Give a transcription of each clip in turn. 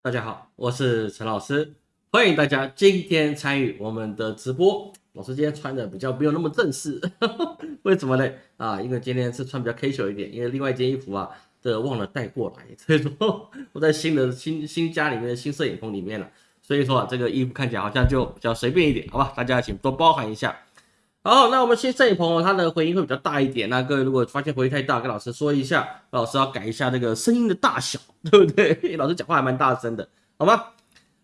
大家好，我是陈老师，欢迎大家今天参与我们的直播。老师今天穿的比较没有那么正式，为什么呢？啊，因为今天是穿比较 casual 一点，因为另外一件衣服啊，这忘了带过来，所以说我在新的新新家里面的新摄影棚里面了，所以说啊，这个衣服看起来好像就比较随便一点，好吧？大家请多包涵一下。好，那我们新摄影棚它的回音会比较大一点，那各位如果发现回音太大，跟老师说一下，老师要改一下这个声音的大小，对不对？老师讲话还蛮大声的，好吗？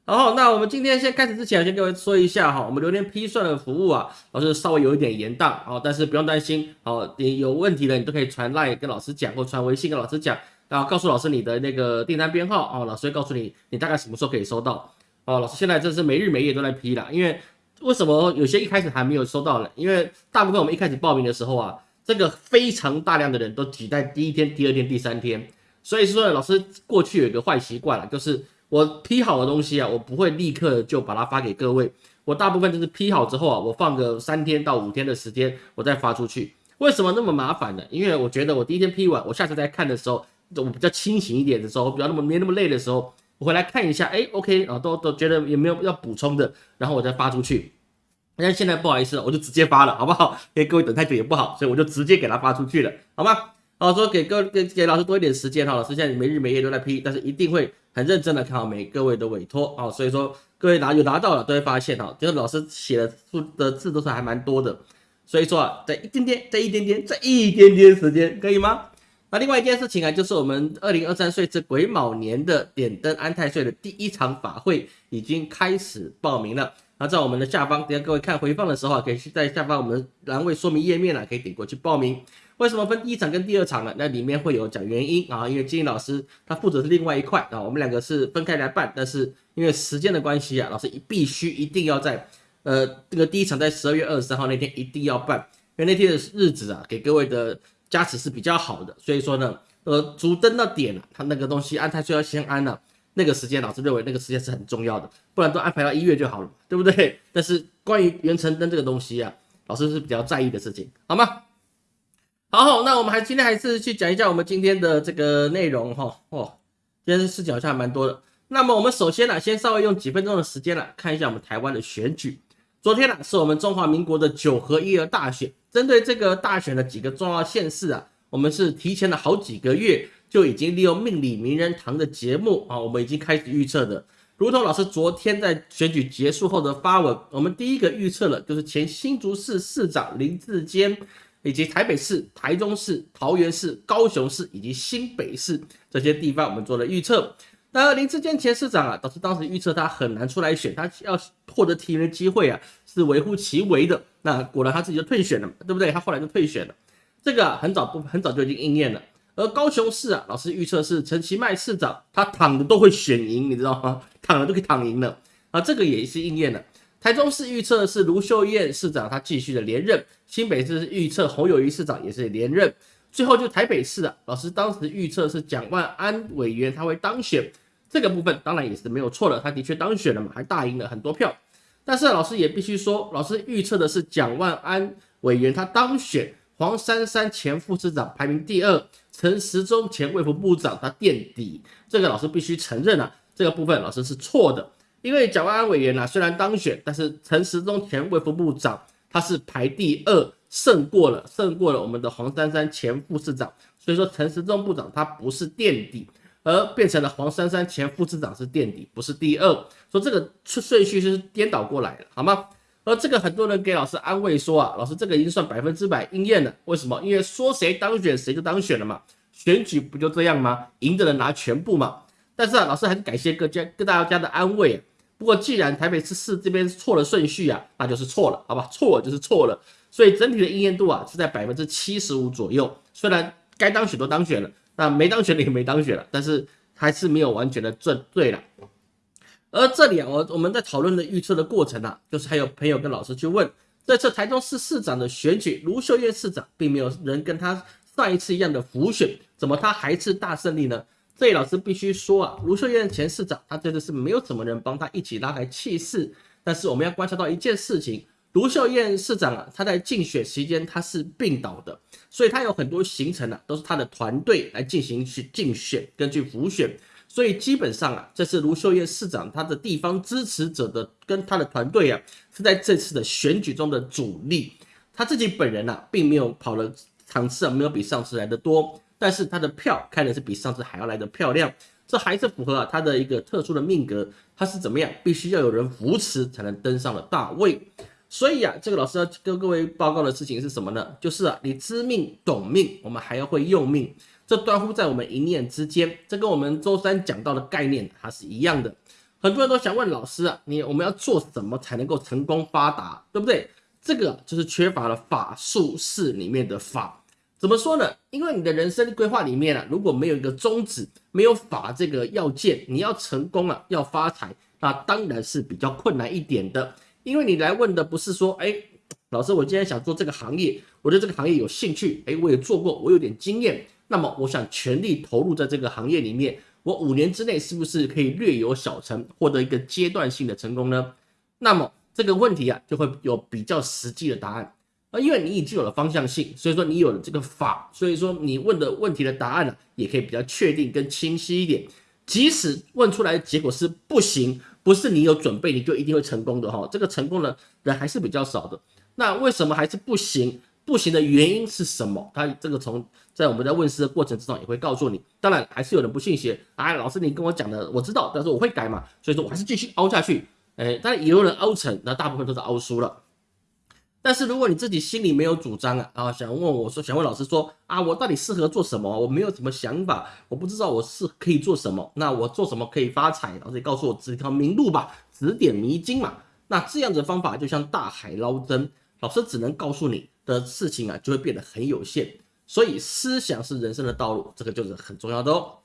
好，那我们今天先开始之前，先各位说一下哈，我们榴莲批算的服务啊，老师稍微有一点延宕，好，但是不用担心，好，你有问题的你都可以传赖跟老师讲，或传微信跟老师讲，然后告诉老师你的那个订单编号，哦，老师会告诉你你大概什么时候可以收到，哦，老师现在真是没日没夜都在批了，因为为什么有些一开始还没有收到呢？因为大部分我们一开始报名的时候啊，这个非常大量的人都挤在第一天、第二天、第三天，所以说老师过去有一个坏习惯了，就是。我批好的东西啊，我不会立刻就把它发给各位，我大部分就是批好之后啊，我放个三天到五天的时间，我再发出去。为什么那么麻烦呢？因为我觉得我第一天批完，我下次再看的时候，我比较清醒一点的时候，比较那么没那么累的时候，我回来看一下，哎，OK 啊，都都觉得有没有要补充的，然后我再发出去。那现在不好意思，我就直接发了，好不好？给各位等太久也不好，所以我就直接给他发出去了，好吗？好，说给各给给老师多一点时间哈，老师现在没日没夜都在批，但是一定会。很认真的看好每各位的委托啊，所以说各位拿有拿到了都会发现哈，就是老师写的数的字都是还蛮多的，所以说啊，在一点点，在一点点，在一点点时间，可以吗？那另外一件事情啊，就是我们二零二三岁至癸卯年的点灯安太岁的第一场法会已经开始报名了。在我们的下方，等下各位看回放的时候啊，可以在下方我们栏位说明页面啊，可以点过去报名。为什么分第一场跟第二场呢？那里面会有讲原因啊，因为金英老师他负责是另外一块啊，我们两个是分开来办，但是因为时间的关系啊，老师必须一定要在呃这个第一场在十二月二十三号那天一定要办，因为那天的日子啊，给各位的加持是比较好的，所以说呢，呃，主灯的点啊，他那个东西安太岁要先安了，那个时间老师认为那个时间是很重要的，不然都安排到一月就好了，对不对？但是关于元辰灯这个东西啊，老师是比较在意的事情，好吗？好，那我们还今天还是去讲一下我们今天的这个内容哈。哦，今天事情好像还蛮多的。那么我们首先呢，先稍微用几分钟的时间来看一下我们台湾的选举。昨天呢，是我们中华民国的九合一的大选。针对这个大选的几个重要县市啊，我们是提前了好几个月就已经利用命理名人堂的节目啊，我们已经开始预测的。如同老师昨天在选举结束后的发文，我们第一个预测了就是前新竹市市长林志坚。以及台北市、台中市、桃园市、高雄市以及新北市这些地方，我们做了预测。那林志坚前市长啊，导致当时预测他很难出来选，他要获得提名的机会啊，是微乎其微的。那果然他自己就退选了嘛，对不对？他后来就退选了，这个很早不很早就已经应验了。而高雄市啊，老师预测是陈其迈市长，他躺着都会选赢，你知道吗？躺着都可以躺赢了啊，这个也是应验了。台中市预测是卢秀燕市长，他继续的连任；新北市预测侯友谊市长也是连任。最后就台北市啊，老师当时预测是蒋万安委员他会当选，这个部分当然也是没有错的，他的确当选了嘛，还大赢了很多票。但是老师也必须说，老师预测的是蒋万安委员他当选，黄珊珊前副市长排名第二，陈时中前卫副部长他垫底，这个老师必须承认啊，这个部分老师是错的。因为蒋万安委员呢，虽然当选，但是陈时中前卫副部长他是排第二，胜过了胜过了我们的黄珊珊前副市长，所以说陈时中部长他不是垫底，而变成了黄珊珊前副市长是垫底，不是第二，说这个顺序是颠倒过来的，好吗？而这个很多人给老师安慰说啊，老师这个已经算百分之百应验了，为什么？因为说谁当选谁就当选了嘛，选举不就这样吗？赢的人拿全部嘛。但是啊，老师还是感谢各家各大家的安慰啊。不过，既然台北市市这边错了顺序啊，那就是错了，好吧？错了就是错了。所以整体的应验度啊是在百分之七十五左右。虽然该当选都当选了，那没当选的也没当选了，但是还是没有完全的正对了。而这里啊，我我们在讨论的预测的过程啊，就是还有朋友跟老师去问，这次台中市市长的选举，卢秀燕市长并没有人跟他上一次一样的浮选，怎么他还是大胜利呢？这位老师必须说啊，卢秀燕前市长，他真的是没有什么人帮他一起拉抬气势。但是我们要观察到一件事情，卢秀燕市长啊，他在竞选期间他是病倒的，所以他有很多行程啊，都是他的团队来进行去竞选，根据辅选。所以基本上啊，这是卢秀燕市长他的地方支持者的跟他的团队啊，是在这次的选举中的主力。他自己本人啊，并没有跑了场次啊，没有比上次来的多，但是他的票开的是比上次还要来的漂亮。这还是符合啊他的一个特殊的命格，他是怎么样？必须要有人扶持才能登上了大位。所以啊，这个老师要跟各位报告的事情是什么呢？就是啊，你知命懂命，我们还要会用命。这端乎在我们一念之间，这跟我们周三讲到的概念它是一样的。很多人都想问老师啊，你我们要做什么才能够成功发达，对不对？这个就是缺乏了法术式里面的法。怎么说呢？因为你的人生规划里面啊，如果没有一个宗旨，没有法这个要件，你要成功啊，要发财，那当然是比较困难一点的。因为你来问的不是说，哎，老师，我今天想做这个行业，我对这个行业有兴趣，哎，我也做过，我有点经验。那么我想全力投入在这个行业里面，我五年之内是不是可以略有小成，获得一个阶段性的成功呢？那么这个问题啊，就会有比较实际的答案啊，因为你已经有了方向性，所以说你有了这个法，所以说你问的问题的答案呢，也可以比较确定跟清晰一点。即使问出来的结果是不行，不是你有准备你就一定会成功的哈，这个成功的人还是比较少的。那为什么还是不行？不行的原因是什么？他这个从在我们在问世的过程之中也会告诉你。当然还是有人不信邪，哎，老师你跟我讲的我知道，但是我会改嘛，所以说我还是继续凹下去。哎，但也有人凹成，那大部分都是凹输了。但是如果你自己心里没有主张啊，啊，想问我说，想问老师说啊，我到底适合做什么？我没有什么想法，我不知道我是可以做什么，那我做什么可以发财？老师告诉我指一条明路吧，指点迷津嘛。那这样子的方法就像大海捞针，老师只能告诉你。的事情啊，就会变得很有限。所以思想是人生的道路，这个就是很重要的哦。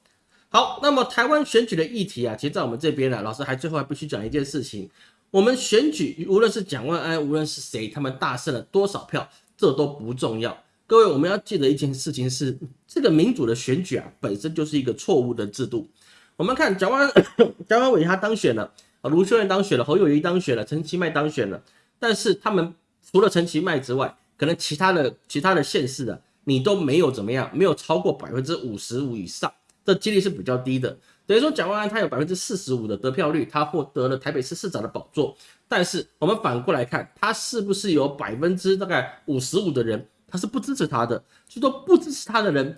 好，那么台湾选举的议题啊，其实在我们这边呢，老师还最后还必须讲一件事情：我们选举，无论是蒋万安，无论是谁，他们大胜了多少票，这都不重要。各位，我们要记得一件事情是，这个民主的选举啊，本身就是一个错误的制度。我们看蒋万 蒋万伟他当选了，卢秀燕当选了，侯友谊当选了，陈其迈当选了，但是他们除了陈其迈之外，可能其他的其他的县市的你都没有怎么样，没有超过百分之五十五以上，这几率是比较低的。等于说蒋万安他有百分之四十五的得票率，他获得了台北市市长的宝座。但是我们反过来看，他是不是有百分之大概五十五的人他是不支持他的？就说不支持他的人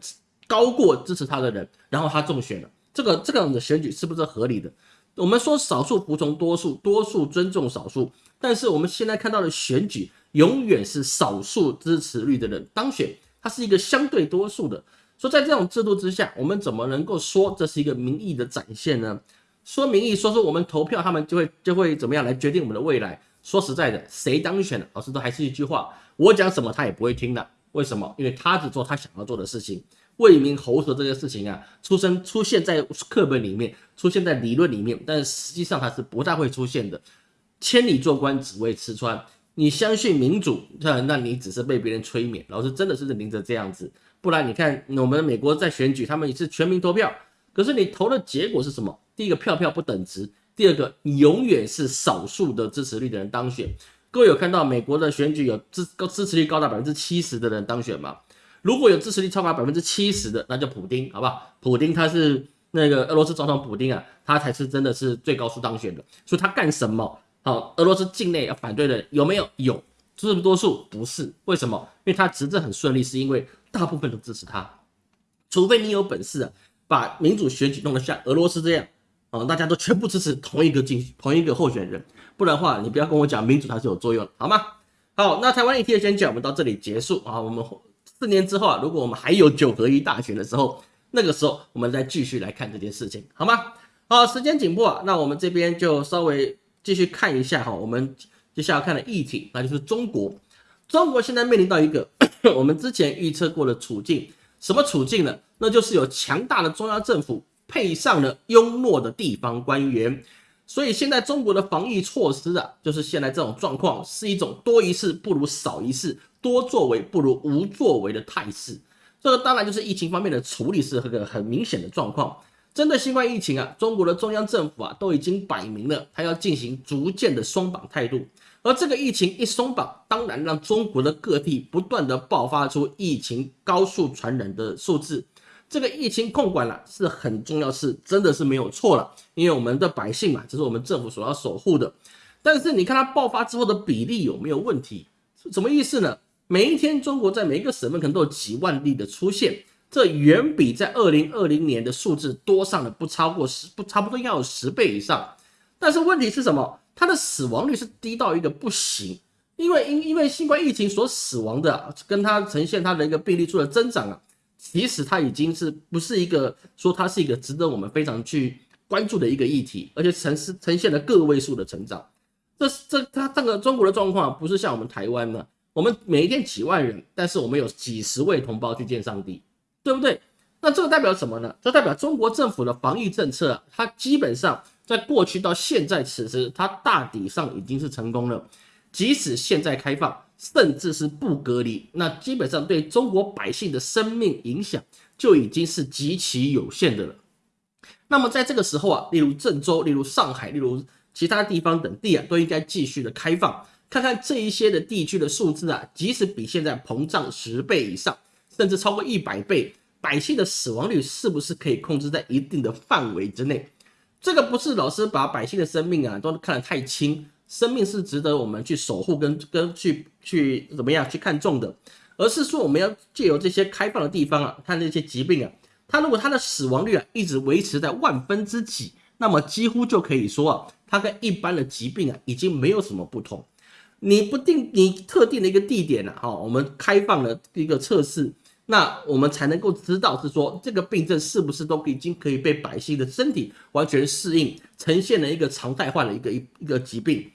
高过支持他的人，然后他中选了，这个这样的选举是不是合理的？我们说少数服从多数，多数尊重少数，但是我们现在看到的选举。永远是少数支持率的人当选，它是一个相对多数的。说在这种制度之下，我们怎么能够说这是一个民意的展现呢？说民意，说说我们投票，他们就会就会怎么样来决定我们的未来？说实在的，谁当选了，老师都还是一句话，我讲什么他也不会听的。为什么？因为他只做他想要做的事情。为民喉舌这个事情啊，出生出现在课本里面，出现在理论里面，但实际上它是不大会出现的。千里做官只为吃穿。你相信民主，那那你只是被别人催眠。老师真的是领着这样子，不然你看我们美国在选举，他们也是全民投票，可是你投的结果是什么？第一个票票不等值，第二个你永远是少数的支持率的人当选。各位有看到美国的选举有支支持率高达百分之七十的人当选吗？如果有支持率超过百分之七十的，那就普丁，好不好？普丁他是那个俄罗斯总统普丁啊，他才是真的是最高数当选的。所以他干什么？好，俄罗斯境内要反对的有没有？有，是不是多数？不是，为什么？因为他执政很顺利，是因为大部分都支持他。除非你有本事啊，把民主选举弄得像俄罗斯这样，啊，大家都全部支持同一个竞同一个候选人，不然的话，你不要跟我讲民主它是有作用，好吗？好，那台湾议题的选举我们到这里结束啊。我们四年之后啊，如果我们还有九合一大选的时候，那个时候我们再继续来看这件事情，好吗？好，时间紧迫啊，那我们这边就稍微。继续看一下哈，我们接下来看的议题，那就是中国。中国现在面临到一个 我们之前预测过的处境，什么处境呢？那就是有强大的中央政府配上了庸懦的地方官员，所以现在中国的防疫措施啊，就是现在这种状况，是一种多一事不如少一事，多作为不如无作为的态势。这个当然就是疫情方面的处理是个很明显的状况。针对新冠疫情啊，中国的中央政府啊都已经摆明了，他要进行逐渐的松绑态度。而这个疫情一松绑，当然让中国的各地不断的爆发出疫情高速传染的数字。这个疫情控管了是很重要，是真的是没有错了，因为我们的百姓嘛，这是我们政府所要守护的。但是你看它爆发之后的比例有没有问题？什么意思呢？每一天中国在每一个省份可能都有几万例的出现，这远比在二零二零年的数字多上了不超过十不差不多要有十倍以上。但是问题是什么？它的死亡率是低到一个不行，因为因因为新冠疫情所死亡的，跟它呈现它的一个病例数的增长啊。其实它已经是不是一个说它是一个值得我们非常去关注的一个议题，而且呈是呈现了个位数的成长。这这它这个中国的状况不是像我们台湾呢，我们每一天几万人，但是我们有几十位同胞去见上帝，对不对？那这个代表什么呢？这代表中国政府的防疫政策，它基本上在过去到现在此时，它大体上已经是成功了。即使现在开放。甚至是不隔离，那基本上对中国百姓的生命影响就已经是极其有限的了。那么在这个时候啊，例如郑州、例如上海、例如其他地方等地啊，都应该继续的开放，看看这一些的地区的数字啊，即使比现在膨胀十倍以上，甚至超过一百倍，百姓的死亡率是不是可以控制在一定的范围之内？这个不是老师把百姓的生命啊都看得太轻。生命是值得我们去守护跟跟去去怎么样去看重的，而是说我们要借由这些开放的地方啊，看这些疾病啊，它如果它的死亡率啊一直维持在万分之几，那么几乎就可以说啊，它跟一般的疾病啊已经没有什么不同。你不定你特定的一个地点呢，哈，我们开放了一个测试，那我们才能够知道是说这个病症是不是都已经可以被百姓的身体完全适应，呈现了一个常态化的一个一一个疾病。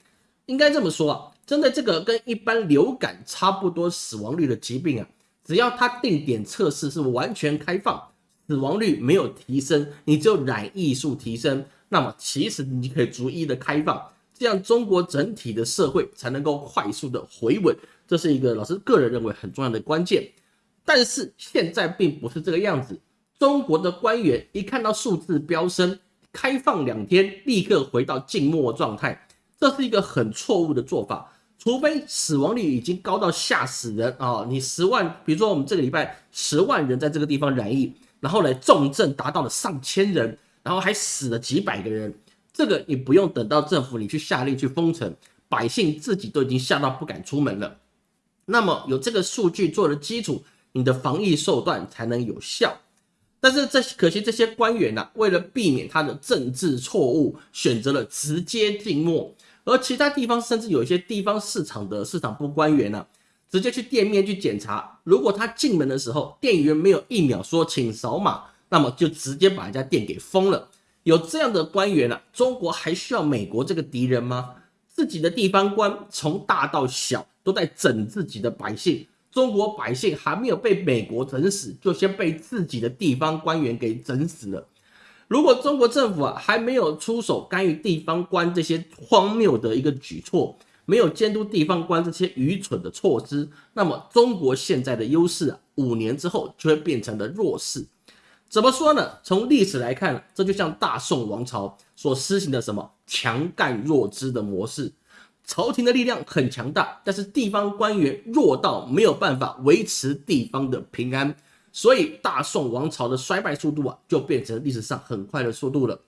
应该这么说啊，针对这个跟一般流感差不多死亡率的疾病啊，只要它定点测试是完全开放，死亡率没有提升，你只有染疫数提升，那么其实你可以逐一的开放，这样中国整体的社会才能够快速的回稳，这是一个老师个人认为很重要的关键。但是现在并不是这个样子，中国的官员一看到数字飙升，开放两天立刻回到静默状态。这是一个很错误的做法，除非死亡率已经高到吓死人啊！你十万，比如说我们这个礼拜十万人在这个地方染疫，然后呢重症达到了上千人，然后还死了几百个人，这个你不用等到政府你去下令去封城，百姓自己都已经吓到不敢出门了。那么有这个数据做的基础，你的防疫手段才能有效。但是这可惜这些官员呢，为了避免他的政治错误，选择了直接静默。而其他地方甚至有一些地方市场的市场部官员呢，直接去店面去检查，如果他进门的时候店员没有一秒说请扫码，那么就直接把人家店给封了。有这样的官员呢，中国还需要美国这个敌人吗？自己的地方官从大到小都在整自己的百姓，中国百姓还没有被美国整死，就先被自己的地方官员给整死了。如果中国政府啊还没有出手干预地方官这些荒谬的一个举措，没有监督地方官这些愚蠢的措施，那么中国现在的优势啊，五年之后就会变成了弱势。怎么说呢？从历史来看，这就像大宋王朝所施行的什么强干弱支的模式，朝廷的力量很强大，但是地方官员弱到没有办法维持地方的平安。所以大宋王朝的衰败速度啊，就变成历史上很快的速度了。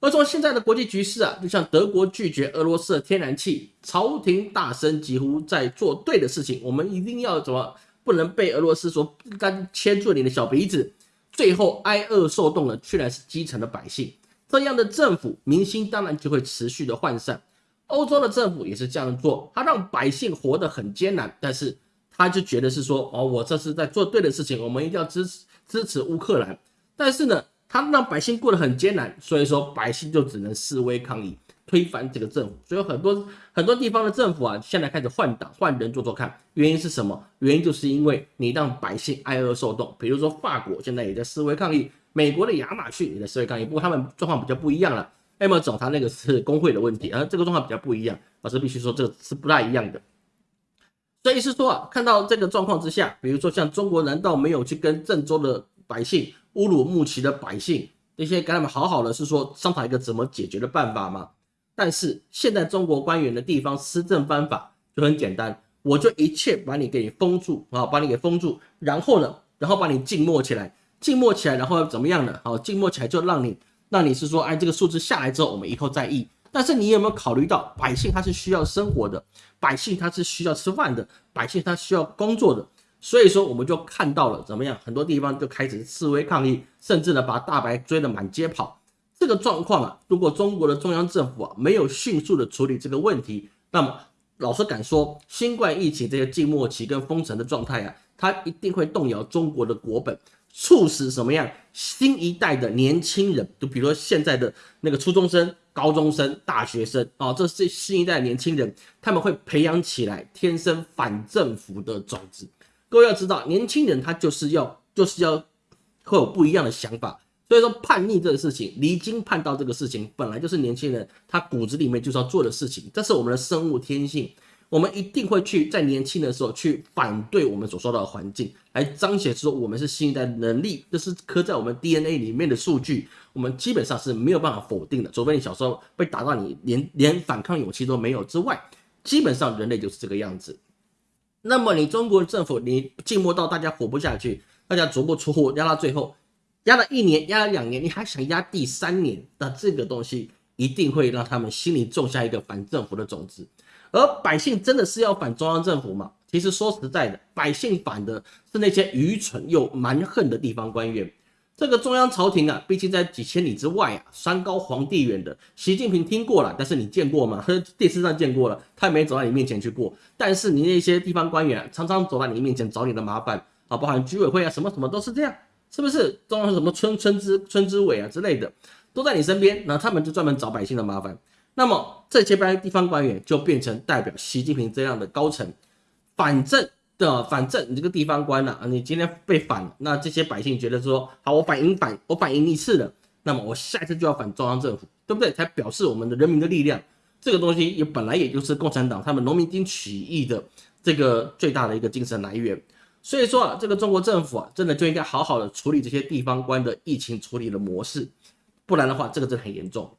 而从现在的国际局势啊，就像德国拒绝俄罗斯的天然气，朝廷大声疾呼在做对的事情，我们一定要怎么不能被俄罗斯所干牵住你的小鼻子，最后挨饿受冻的居然是基层的百姓。这样的政府民心当然就会持续的涣散。欧洲的政府也是这样做，他让百姓活得很艰难，但是。他就觉得是说，哦，我这是在做对的事情，我们一定要支持支持乌克兰。但是呢，他让百姓过得很艰难，所以说百姓就只能示威抗议，推翻这个政府。所以很多很多地方的政府啊，现在开始换党换人做做看，原因是什么？原因就是因为你让百姓挨饿受冻。比如说法国现在也在示威抗议，美国的亚马逊也在示威抗议，不过他们状况比较不一样了。M 么总他那个是工会的问题，而这个状况比较不一样，老师必须说这个是不大一样的。所以是说啊，看到这个状况之下，比如说像中国，难道没有去跟郑州的百姓、乌鲁木齐的百姓那些跟他们好好的，是说商讨一个怎么解决的办法吗？但是现在中国官员的地方施政方法就很简单，我就一切把你给封住啊，把你给封住，然后呢，然后把你静默起来，静默起来，然后怎么样呢？好，静默起来就让你，那你是说，哎，这个数字下来之后，我们以后再议。但是你有没有考虑到，百姓他是需要生活的，百姓他是需要吃饭的，百姓他需要工作的。所以说，我们就看到了怎么样，很多地方就开始示威抗议，甚至呢把大白追得满街跑。这个状况啊，如果中国的中央政府啊没有迅速的处理这个问题，那么老实敢说，新冠疫情这些静默期跟封城的状态啊，它一定会动摇中国的国本，促使什么样新一代的年轻人，就比如说现在的那个初中生、高中生、大学生啊，这是新一代年轻人，他们会培养起来天生反政府的种子。各位要知道，年轻人他就是要就是要会有不一样的想法。所以说叛逆这个事情，离经叛道这个事情，本来就是年轻人他骨子里面就是要做的事情，这是我们的生物天性，我们一定会去在年轻的时候去反对我们所受到的环境，来彰显说我们是新一代能力，这是刻在我们 DNA 里面的数据，我们基本上是没有办法否定的。除非你小时候被打到你连连反抗勇气都没有之外，基本上人类就是这个样子。那么你中国政府你静默到大家活不下去，大家足不出户，压到最后。压了一年，压了两年，你还想压第三年？那这个东西一定会让他们心里种下一个反政府的种子。而百姓真的是要反中央政府吗？其实说实在的，百姓反的是那些愚蠢又蛮横的地方官员。这个中央朝廷啊，毕竟在几千里之外啊，山高皇帝远的。习近平听过了，但是你见过吗？电视上见过了，他也没走到你面前去过。但是你那些地方官员常常走到你面前找你的麻烦啊，包含居委会啊，什么什么都是这样。是不是中央什么村村支村支委啊之类的，都在你身边，那他们就专门找百姓的麻烦。那么这些班地方官员就变成代表习近平这样的高层，反正的反正你这个地方官呐，你今天被反，那这些百姓觉得说，好，我反应反我反应一次了，那么我下一次就要反中央政府，对不对？才表示我们的人民的力量。这个东西也本来也就是共产党他们农民军起义的这个最大的一个精神来源。所以说啊，这个中国政府啊，真的就应该好好的处理这些地方官的疫情处理的模式，不然的话，这个真的很严重。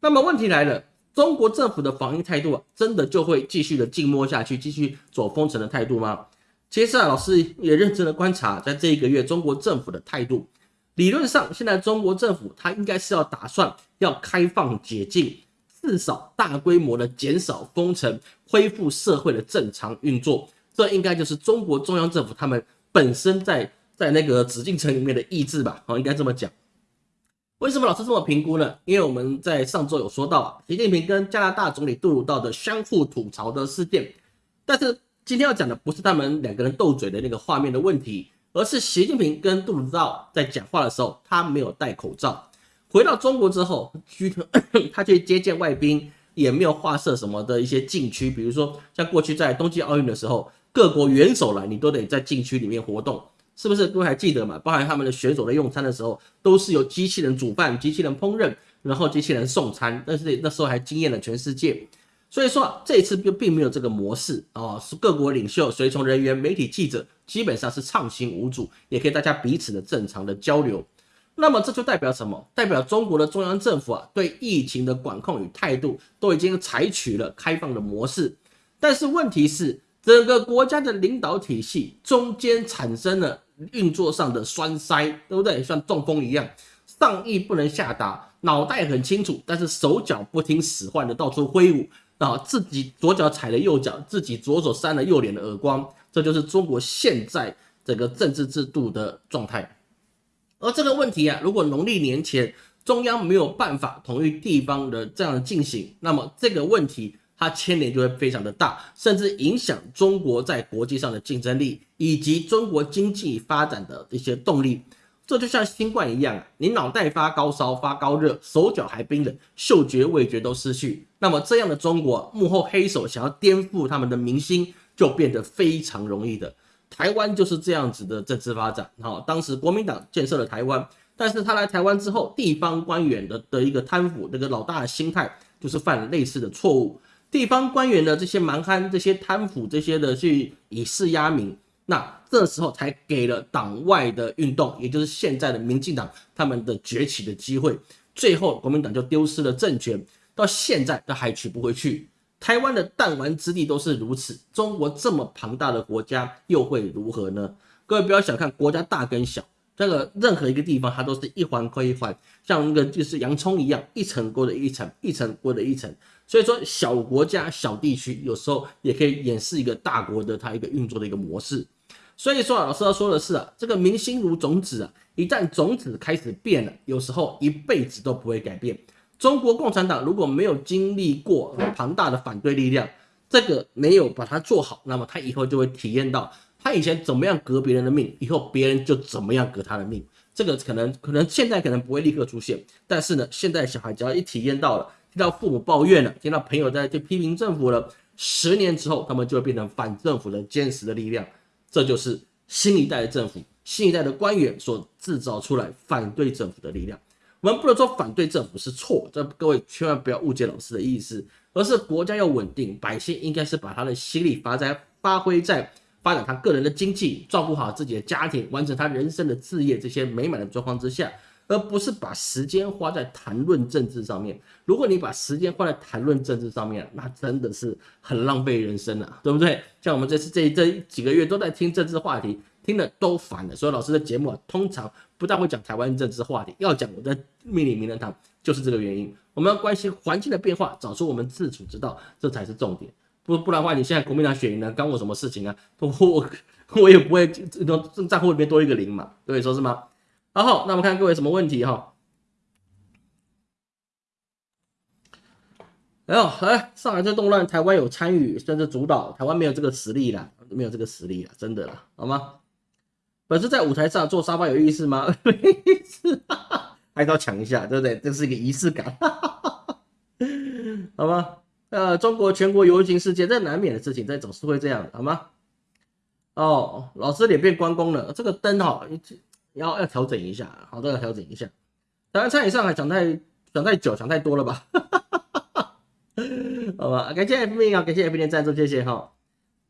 那么问题来了，中国政府的防疫态度啊，真的就会继续的静默下去，继续走封城的态度吗？其实啊，老师也认真的观察，在这一个月中国政府的态度，理论上现在中国政府它应该是要打算要开放解禁，至少大规模的减少封城，恢复社会的正常运作。这应该就是中国中央政府他们本身在在那个紫禁城里面的意志吧？哦，应该这么讲。为什么老师这么评估呢？因为我们在上周有说到啊，习近平跟加拿大总理杜鲁道的相互吐槽的事件。但是今天要讲的不是他们两个人斗嘴的那个画面的问题，而是习近平跟杜鲁道在讲话的时候，他没有戴口罩。回到中国之后，他去 接见外宾，也没有画设什么的一些禁区，比如说像过去在冬季奥运的时候。各国元首来，你都得在禁区里面活动，是不是？各位还记得嘛？包含他们的选手在用餐的时候，都是由机器人煮饭、机器人烹饪，然后机器人送餐。但是那时候还惊艳了全世界。所以说这次并并没有这个模式啊，是各国领袖、随从人员、媒体记者基本上是畅行无阻，也可以大家彼此的正常的交流。那么这就代表什么？代表中国的中央政府啊，对疫情的管控与态度都已经采取了开放的模式。但是问题是。整个国家的领导体系中间产生了运作上的栓塞，对不对？像中风一样，上意不能下达，脑袋很清楚，但是手脚不听使唤的到处挥舞啊，自己左脚踩了右脚，自己左手扇了右脸的耳光，这就是中国现在整个政治制度的状态。而这个问题啊，如果农历年前中央没有办法同意地方的这样进行，那么这个问题。它牵连就会非常的大，甚至影响中国在国际上的竞争力，以及中国经济发展的一些动力。这就像新冠一样啊，你脑袋发高烧、发高热，手脚还冰冷，嗅觉、味觉都失去。那么这样的中国幕后黑手想要颠覆他们的民心，就变得非常容易的。台湾就是这样子的政治发展。好，当时国民党建设了台湾，但是他来台湾之后，地方官员的的一个贪腐，那个老大的心态，就是犯了类似的错误。地方官员的这些蛮憨、这些贪腐、这些的去以势压民，那这时候才给了党外的运动，也就是现在的民进党他们的崛起的机会。最后国民党就丢失了政权，到现在都还取不回去。台湾的弹丸之地都是如此，中国这么庞大的国家又会如何呢？各位不要小看国家大跟小，这个任何一个地方，它都是一环扣一环，像那个就是洋葱一样，一层过的一层，一层过的一层。所以说，小国家、小地区有时候也可以演示一个大国的它一个运作的一个模式。所以说，老师要说的是啊，这个民心如种子啊，一旦种子开始变了，有时候一辈子都不会改变。中国共产党如果没有经历过庞大的反对力量，这个没有把它做好，那么他以后就会体验到。他以前怎么样革别人的命，以后别人就怎么样革他的命。这个可能可能现在可能不会立刻出现，但是呢，现在小孩只要一体验到了，听到父母抱怨了，听到朋友在去批评政府了，十年之后他们就会变成反政府的坚实的力量。这就是新一代的政府、新一代的官员所制造出来反对政府的力量。我们不能说反对政府是错，这各位千万不要误解老师的意思，而是国家要稳定，百姓应该是把他的心力发在发挥在。发展他个人的经济，照顾好自己的家庭，完成他人生的事业，这些美满的状况之下，而不是把时间花在谈论政治上面。如果你把时间花在谈论政治上面，那真的是很浪费人生了，对不对？像我们这次这这几个月都在听政治话题，听的都烦了。所以老师的节目啊，通常不但会讲台湾政治话题，要讲我的命理名人堂，就是这个原因。我们要关心环境的变化，找出我们自处之道，这才是重点。不不然的话，你现在国民党选赢了，干我什么事情啊？我我也不会这种账户里面多一个零嘛，对，说是吗？然后，那我们看各位什么问题哈？哎呦，来上海这动乱，台湾有参与甚至主导，台湾没有这个实力了，没有这个实力了，真的了，好吗？本次在舞台上坐沙发有意思吗？没意思，还是要抢一下，对不对？这是一个仪式感，好吗？呃，中国全国游行事件，这难免的事情，这总是会这样，好吗？哦，老师脸变关公了，这个灯哈，要要调整一下，好，都要调整一下。台湾餐饮上海讲太讲太久，讲太多了吧？好吧，感谢 F B 啊，感谢 F 面赞助，谢谢哈。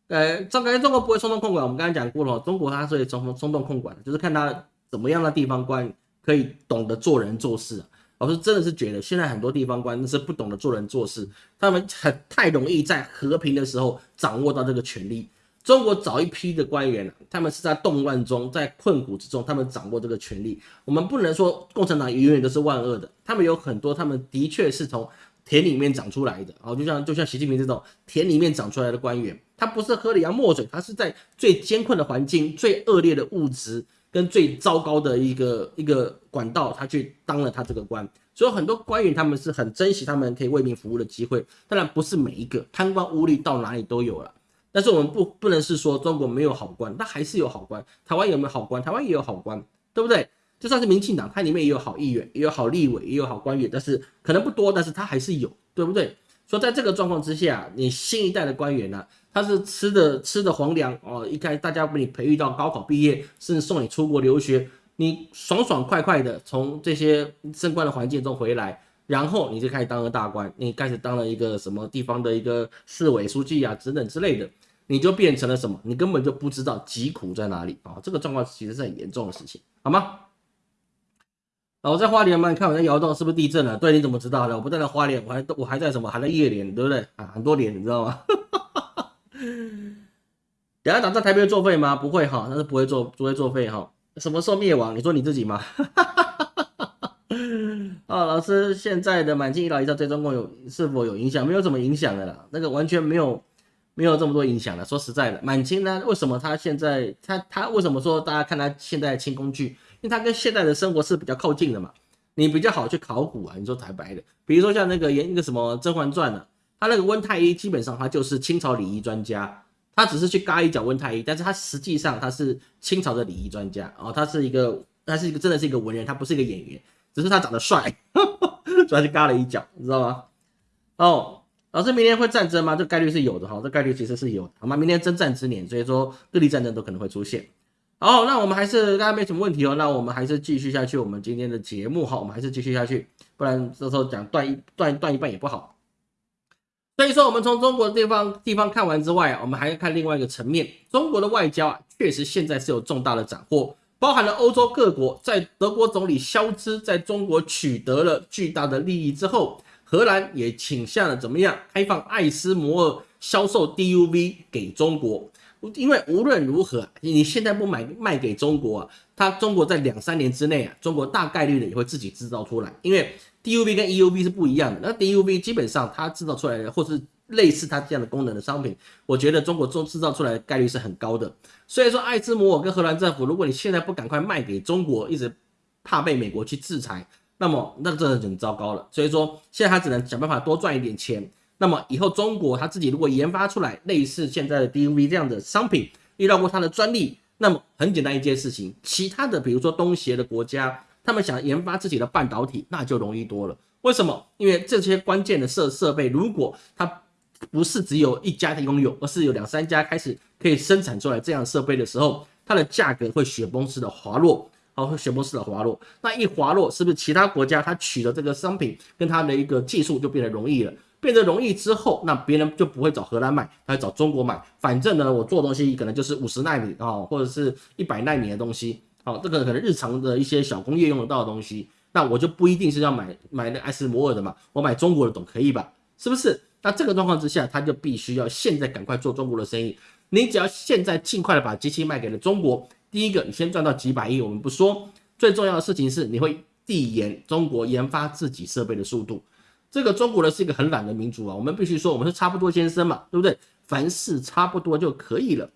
呃，中感觉中国不会冲动控管，我们刚才讲过了，中国它是松松动控管，就是看它怎么样的地方官可以懂得做人做事。老师真的是觉得，现在很多地方官是不懂得做人做事，他们很太容易在和平的时候掌握到这个权力。中国早一批的官员，他们是在动乱中，在困苦之中，他们掌握这个权力。我们不能说共产党永远都是万恶的，他们有很多，他们的确是从田里面长出来的。哦，就像就像习近平这种田里面长出来的官员，他不是喝了洋墨水，他是在最艰困的环境、最恶劣的物质。跟最糟糕的一个一个管道，他去当了他这个官，所以很多官员他们是很珍惜他们可以为民服务的机会。当然不是每一个贪官污吏到哪里都有了，但是我们不不能是说中国没有好官，那还是有好官。台湾有没有好官？台湾也有好官，对不对？就算是民进党，它里面也有好议员，也有好立委，也有好官员，但是可能不多，但是他还是有，对不对？所以在这个状况之下，你新一代的官员呢？他是吃的吃的皇粮哦，一开大家把你培育到高考毕业，甚至送你出国留学，你爽爽快快的从这些升官的环境中回来，然后你就开始当了大官，你开始当了一个什么地方的一个市委书记啊，等等之类的，你就变成了什么？你根本就不知道疾苦在哪里啊！这个状况其实是很严重的事情，好吗？啊，我在花莲嘛，你看我在摇动，是不是地震了？对，你怎么知道的？我不在那花莲，我还我还在什么？还在夜莲，对不对？啊，很多年，你知道吗？等下打仗台北作废吗？不会哈，那是不会作不会作废哈。什么时候灭亡？你说你自己吗？啊，老师，现在的满清一老一少对中共有是否有影响？没有什么影响的啦，那个完全没有没有这么多影响的。说实在的，满清呢，为什么他现在他他为什么说大家看他现在清宫剧？因为他跟现代的生活是比较靠近的嘛，你比较好去考古啊。你说台白的，比如说像那个演那个什么《甄嬛传》呢？他那个温太医基本上他就是清朝礼仪专家，他只是去嘎一脚温太医，但是他实际上他是清朝的礼仪专家哦，他是一个，他是一个真的是一个文人，他不是一个演员，只是他长得帅，所以去嘎了一脚，你知道吗？哦，老师明年会战争吗？这概率是有的哈，这概率其实是有的，好吗？明年征战之年，所以说各地战争都可能会出现。好，那我们还是大家没什么问题哦，那我们还是继续下去我们今天的节目哈，我们还是继续下去，不然这时候讲断一断断一半也不好。所以说，我们从中国地方地方看完之外，我们还要看另外一个层面。中国的外交啊，确实现在是有重大的斩获，包含了欧洲各国在德国总理肖兹在中国取得了巨大的利益之后，荷兰也倾向了怎么样开放爱斯摩尔销售 DUV 给中国。因为无论如何，你现在不买卖给中国啊，它中国在两三年之内啊，中国大概率的也会自己制造出来，因为 DUV 跟 EUV 是不一样的。那 DUV 基本上它制造出来的，或是类似它这样的功能的商品，我觉得中国中制造出来的概率是很高的。所以说，爱斯摩尔跟荷兰政府，如果你现在不赶快卖给中国，一直怕被美国去制裁，那么那真的很糟糕了。所以说，现在他只能想办法多赚一点钱。那么以后中国他自己如果研发出来类似现在的 DUV 这样的商品，遇到过他的专利，那么很简单一件事情，其他的比如说东协的国家，他们想研发自己的半导体，那就容易多了。为什么？因为这些关键的设设备，如果它不是只有一家拥有，而是有两三家开始可以生产出来这样设备的时候，它的价格会雪崩式的滑落，好，会雪崩式的滑落。那一滑落，是不是其他国家它取得这个商品跟它的一个技术就变得容易了？变得容易之后，那别人就不会找荷兰买，他会找中国买。反正呢，我做东西可能就是五十纳米啊，或者是一百纳米的东西，好，这个可能日常的一些小工业用得到的东西，那我就不一定是要买买那爱斯摩尔的嘛，我买中国的总可以吧？是不是？那这个状况之下，他就必须要现在赶快做中国的生意。你只要现在尽快的把机器卖给了中国，第一个你先赚到几百亿，我们不说，最重要的事情是你会递延中国研发自己设备的速度。这个中国呢是一个很懒的民族啊，我们必须说我们是差不多先生嘛，对不对？凡事差不多就可以了。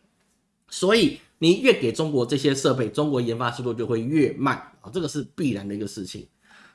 所以你越给中国这些设备，中国研发速度就会越慢啊，这个是必然的一个事情。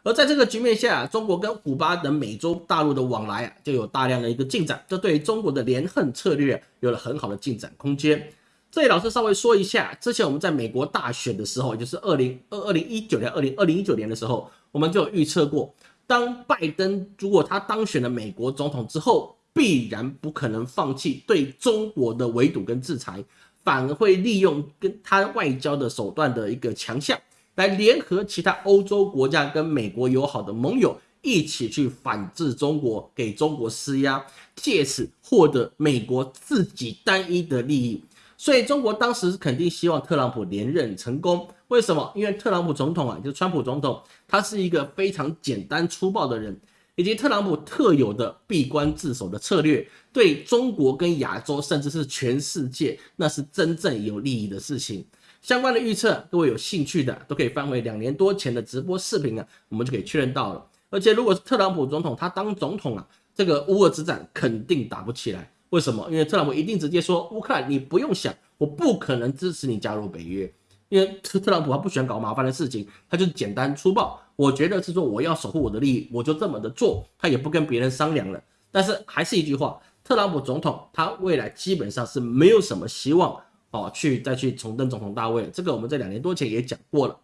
而在这个局面下，中国跟古巴等美洲大陆的往来啊，就有大量的一个进展，这对于中国的连横策略有了很好的进展空间。这里老师稍微说一下，之前我们在美国大选的时候，也就是二零二二零一九年、二零二零一九年的时候，我们就预测过。当拜登如果他当选了美国总统之后，必然不可能放弃对中国的围堵跟制裁，反而会利用跟他外交的手段的一个强项，来联合其他欧洲国家跟美国友好的盟友一起去反制中国，给中国施压，借此获得美国自己单一的利益。所以中国当时肯定希望特朗普连任成功。为什么？因为特朗普总统啊，就是川普总统，他是一个非常简单粗暴的人，以及特朗普特有的闭关自守的策略，对中国跟亚洲，甚至是全世界，那是真正有利益的事情。相关的预测，各位有兴趣的都可以翻回两年多前的直播视频啊，我们就可以确认到了。而且，如果是特朗普总统他当总统啊，这个乌俄之战肯定打不起来。为什么？因为特朗普一定直接说，乌克兰你不用想，我不可能支持你加入北约。因为特特朗普他不喜欢搞麻烦的事情，他就简单粗暴。我觉得是说我要守护我的利益，我就这么的做，他也不跟别人商量了。但是还是一句话，特朗普总统他未来基本上是没有什么希望哦，去再去重登总统大位。这个我们在两年多前也讲过了。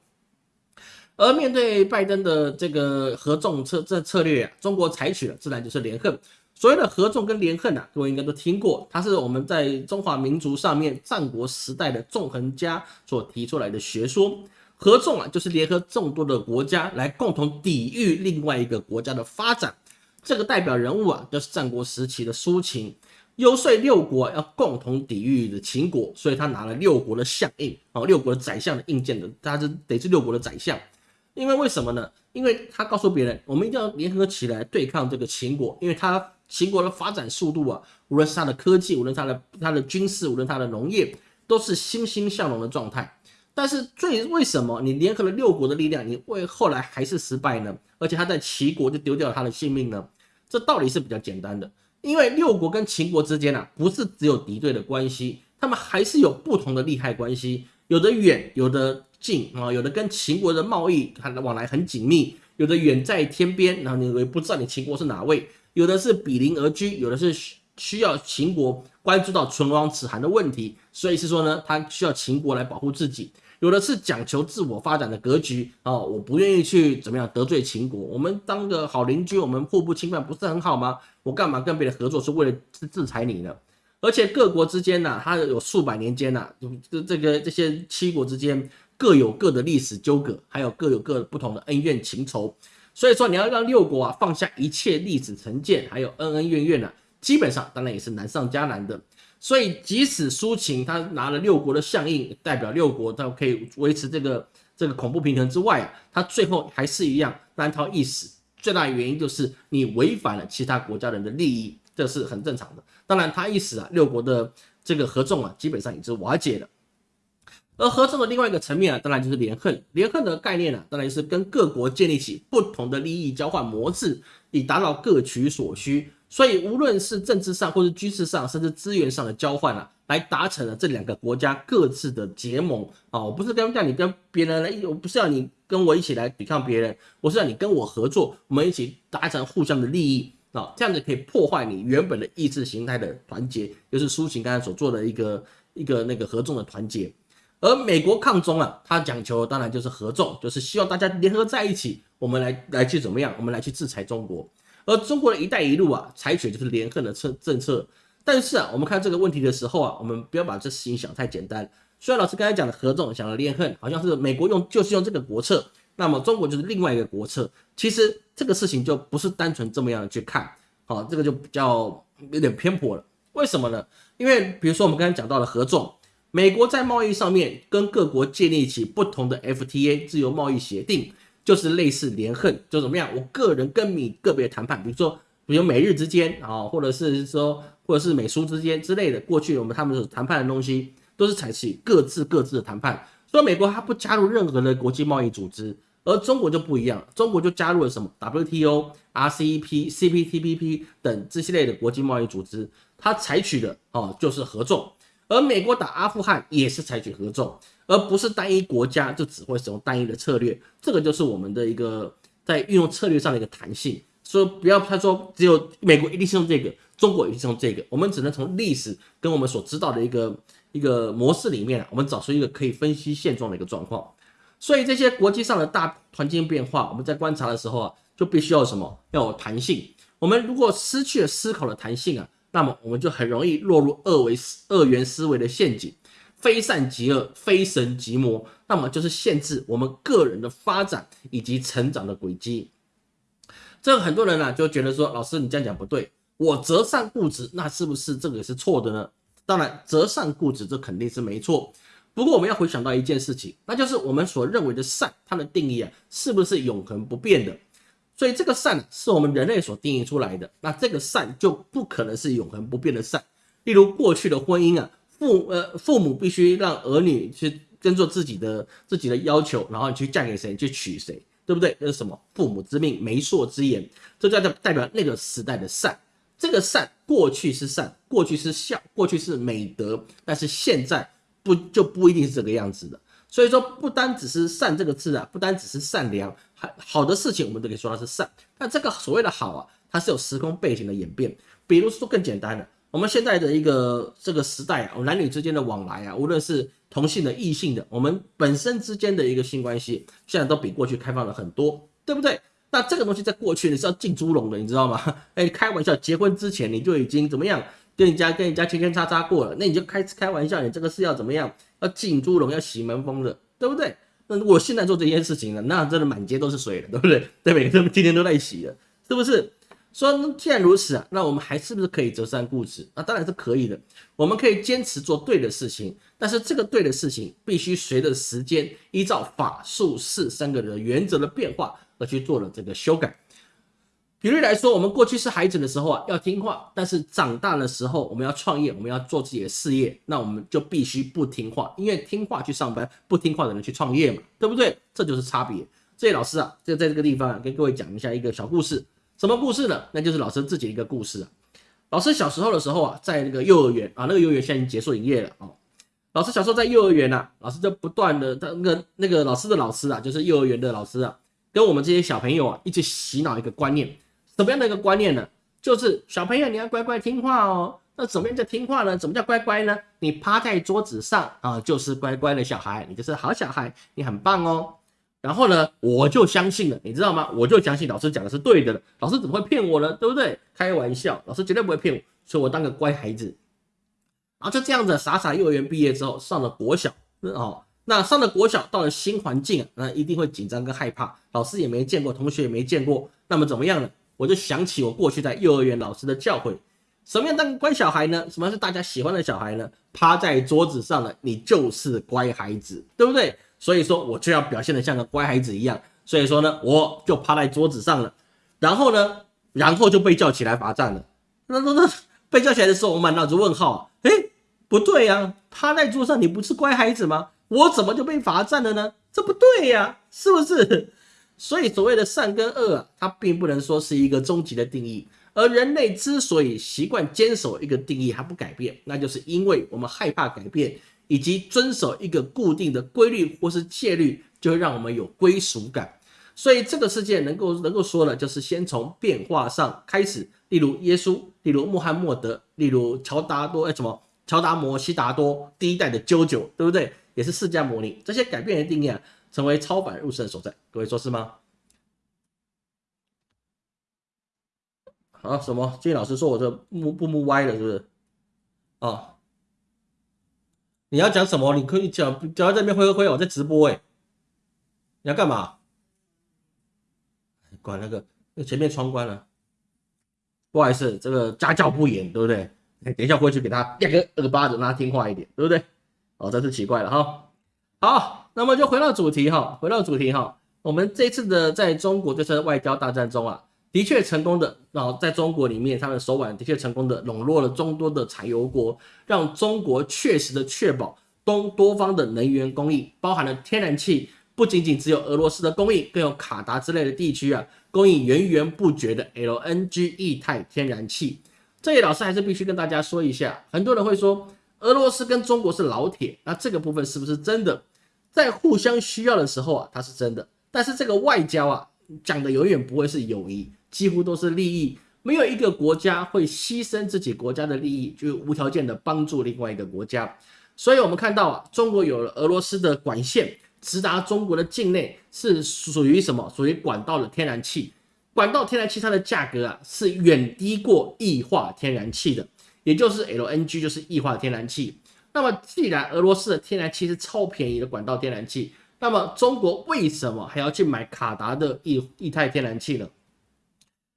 而面对拜登的这个合纵策这策略，中国采取了自然就是连横。所谓的合纵跟连横啊，各位应该都听过，它是我们在中华民族上面战国时代的纵横家所提出来的学说。合纵啊，就是联合众多的国家来共同抵御另外一个国家的发展。这个代表人物啊，就是战国时期的苏秦，游说六国要共同抵御的秦国，所以他拿了六国的相印啊，六国的宰相的印鉴的，他是得是六国的宰相。因为为什么呢？因为他告诉别人，我们一定要联合起来对抗这个秦国，因为他。秦国的发展速度啊，无论是它的科技，无论它的它的军事，无论它的农业，都是欣欣向荣的状态。但是最为什么你联合了六国的力量，你为后来还是失败呢？而且他在齐国就丢掉了他的性命呢？这道理是比较简单的，因为六国跟秦国之间啊，不是只有敌对的关系，他们还是有不同的利害关系，有的远，有的近啊，有的跟秦国的贸易它的往来很紧密，有的远在天边，然后你也不知道你秦国是哪位。有的是比邻而居，有的是需要秦国关注到唇亡齿寒的问题，所以是说呢，他需要秦国来保护自己。有的是讲求自我发展的格局哦，我不愿意去怎么样得罪秦国，我们当个好邻居，我们互不侵犯，不是很好吗？我干嘛跟别人合作，是为了制制裁你呢？而且各国之间呢，它有数百年间呐，这这个这些七国之间各有各的历史纠葛，还有各有各不同的恩怨情仇。所以说，你要让六国啊放下一切历史成见，还有恩恩怨怨呢，基本上当然也是难上加难的。所以，即使苏秦他拿了六国的相印，代表六国他可以维持这个这个恐怖平衡之外啊，他最后还是一样难逃一死。最大的原因就是你违反了其他国家人的利益，这是很正常的。当然，他一死啊，六国的这个合纵啊，基本上已经瓦解了。而合纵的另外一个层面啊，当然就是联横。联横的概念呢，当然是跟各国建立起不同的利益交换模式，以达到各取所需。所以无论是政治上，或是军事上，甚至资源上的交换啊，来达成了这两个国家各自的结盟啊。我不是跟叫你跟别人来，我不是要你跟我一起来抵抗别人，我是要你跟我合作，我们一起达成互相的利益啊。这样子可以破坏你原本的意识形态的团结，就是苏秦刚才所做的一个一个那个合纵的团结。而美国抗中啊，它讲求当然就是合纵，就是希望大家联合在一起，我们来来去怎么样？我们来去制裁中国。而中国的一带一路啊，采取就是联合的策政策。但是啊，我们看这个问题的时候啊，我们不要把这事情想太简单。虽然老师刚才讲的合纵，想的联合，好像是美国用就是用这个国策，那么中国就是另外一个国策。其实这个事情就不是单纯这么样的去看，好，这个就比较有点偏颇了。为什么呢？因为比如说我们刚才讲到了合纵。美国在贸易上面跟各国建立起不同的 FTA 自由贸易协定，就是类似联横，就怎么样？我个人跟你个别谈判，比如说，比如美日之间啊，或者是说，或者是美苏之间之类的。过去我们他们所谈判的东西，都是采取各自各自的谈判。所以美国它不加入任何的国际贸易组织，而中国就不一样，中国就加入了什么 WTO、RCEP、CPTPP 等这些类的国际贸易组织，它采取的哦就是合纵。而美国打阿富汗也是采取合纵，而不是单一国家就只会使用单一的策略。这个就是我们的一个在运用策略上的一个弹性。所以不要他说只有美国一定是用这个，中国一定是用这个。我们只能从历史跟我们所知道的一个一个模式里面，我们找出一个可以分析现状的一个状况。所以这些国际上的大环境变化，我们在观察的时候啊，就必须要什么？要有弹性。我们如果失去了思考的弹性啊。那么我们就很容易落入二维二元思维的陷阱，非善即恶，非神即魔，那么就是限制我们个人的发展以及成长的轨迹。这个很多人呢就觉得说，老师你这样讲不对，我择善固执，那是不是这个也是错的呢？当然，择善固执这肯定是没错。不过我们要回想到一件事情，那就是我们所认为的善，它的定义啊，是不是永恒不变的？所以这个善是我们人类所定义出来的，那这个善就不可能是永恒不变的善。例如过去的婚姻啊，父呃父母必须让儿女去跟着自己的自己的要求，然后你去嫁给谁，去娶谁，对不对？这是什么？父母之命，媒妁之言，这叫代表那个时代的善。这个善过去是善，过去是孝，过去是美德，但是现在不就不一定是这个样子的。所以说，不单只是善这个字啊，不单只是善良。好的事情，我们都可以说它是善。但这个所谓的好啊，它是有时空背景的演变。比如说更简单的，我们现在的一个这个时代啊，男女之间的往来啊，无论是同性的、异性的，我们本身之间的一个性关系，现在都比过去开放了很多，对不对？那这个东西在过去你是要进猪笼的，你知道吗？哎，开玩笑，结婚之前你就已经怎么样，跟人家跟人家牵牵叉叉过了，那你就开开玩笑，你这个是要怎么样？要进猪笼，要洗门风的，对不对？那如果现在做这件事情了，那真的满街都是水了，对不对？对，每个人今天都在洗了，是不是？说既然如此啊，那我们还是不是可以择善固执？那当然是可以的。我们可以坚持做对的事情，但是这个对的事情必须随着时间，依照法术四三个的原则的变化而去做了这个修改。举例来说，我们过去是孩子的时候啊，要听话；但是长大的时候，我们要创业，我们要做自己的事业，那我们就必须不听话，因为听话去上班，不听话的人去创业嘛，对不对？这就是差别。所以老师啊，就在这个地方啊跟各位讲一下一个小故事。什么故事呢？那就是老师自己的一个故事啊。老师小时候的时候啊，在那个幼儿园啊，那个幼儿园现在已经结束营业了啊。老师小时候在幼儿园呐，老师就不断的，他那个那个老师的老师啊，就是幼儿园的老师啊，跟我们这些小朋友啊，一直洗脑一个观念。什么样的一个观念呢？就是小朋友你要乖乖听话哦。那怎么样叫听话呢？怎么叫乖乖呢？你趴在桌子上啊，就是乖乖的小孩，你就是好小孩，你很棒哦。然后呢，我就相信了，你知道吗？我就相信老师讲的是对的了。老师怎么会骗我呢？对不对？开玩笑，老师绝对不会骗我，所以我当个乖孩子。然后就这样子傻傻幼儿园毕业之后，上了国小哦。那上了国小，到了新环境，那一定会紧张跟害怕，老师也没见过，同学也没见过。那么怎么样呢？我就想起我过去在幼儿园老师的教诲，什么样当乖小孩呢？什么是大家喜欢的小孩呢？趴在桌子上的你就是乖孩子，对不对？所以说我就要表现的像个乖孩子一样。所以说呢，我就趴在桌子上了，然后呢，然后就被叫起来罚站了。那那那被叫起来的时候，我满脑子问号，哎，不对呀，趴在桌上，你不是乖孩子吗？我怎么就被罚站了呢？这不对呀，是不是？所以所谓的善跟恶啊，它并不能说是一个终极的定义。而人类之所以习惯坚守一个定义还不改变，那就是因为我们害怕改变，以及遵守一个固定的规律或是戒律，就会让我们有归属感。所以这个世界能够能够说的，就是先从变化上开始。例如耶稣，例如穆罕默德，例如乔达多，哎，什么乔达摩悉达多，第一代的啾啾，对不对？也是释迦牟尼，这些改变的定义啊，成为超凡入圣所在。各位说是吗？啊，什么？金老师说我这木不木歪了，是不是？啊，你要讲什么？你可以讲，讲在这边挥挥挥，我在直播哎，你要干嘛？管那个，那前面窗关了。不好意思，这个家教不严，对不对？等一下回去给他两个耳巴子，让他听话一点，对不对？哦，真是奇怪了哈。好，那么就回到主题哈，回到主题哈。我们这次的在中国这次外交大战中啊，的确成功的，然后在中国里面，他们手腕的确成功的笼络了众多的产油国，让中国确实的确保东多方的能源供应，包含了天然气，不仅仅只有俄罗斯的供应，更有卡达之类的地区啊。供应源源不绝的 LNG 液态天然气，这里老师还是必须跟大家说一下。很多人会说俄罗斯跟中国是老铁，那这个部分是不是真的？在互相需要的时候啊，它是真的。但是这个外交啊，讲的永远不会是友谊，几乎都是利益。没有一个国家会牺牲自己国家的利益，就无条件的帮助另外一个国家。所以我们看到啊，中国有了俄罗斯的管线。直达中国的境内是属于什么？属于管道的天然气。管道天然气它的价格啊是远低过液化天然气的，也就是 LNG 就是液化天然气。那么既然俄罗斯的天然气是超便宜的管道天然气，那么中国为什么还要去买卡达的液液态天然气呢？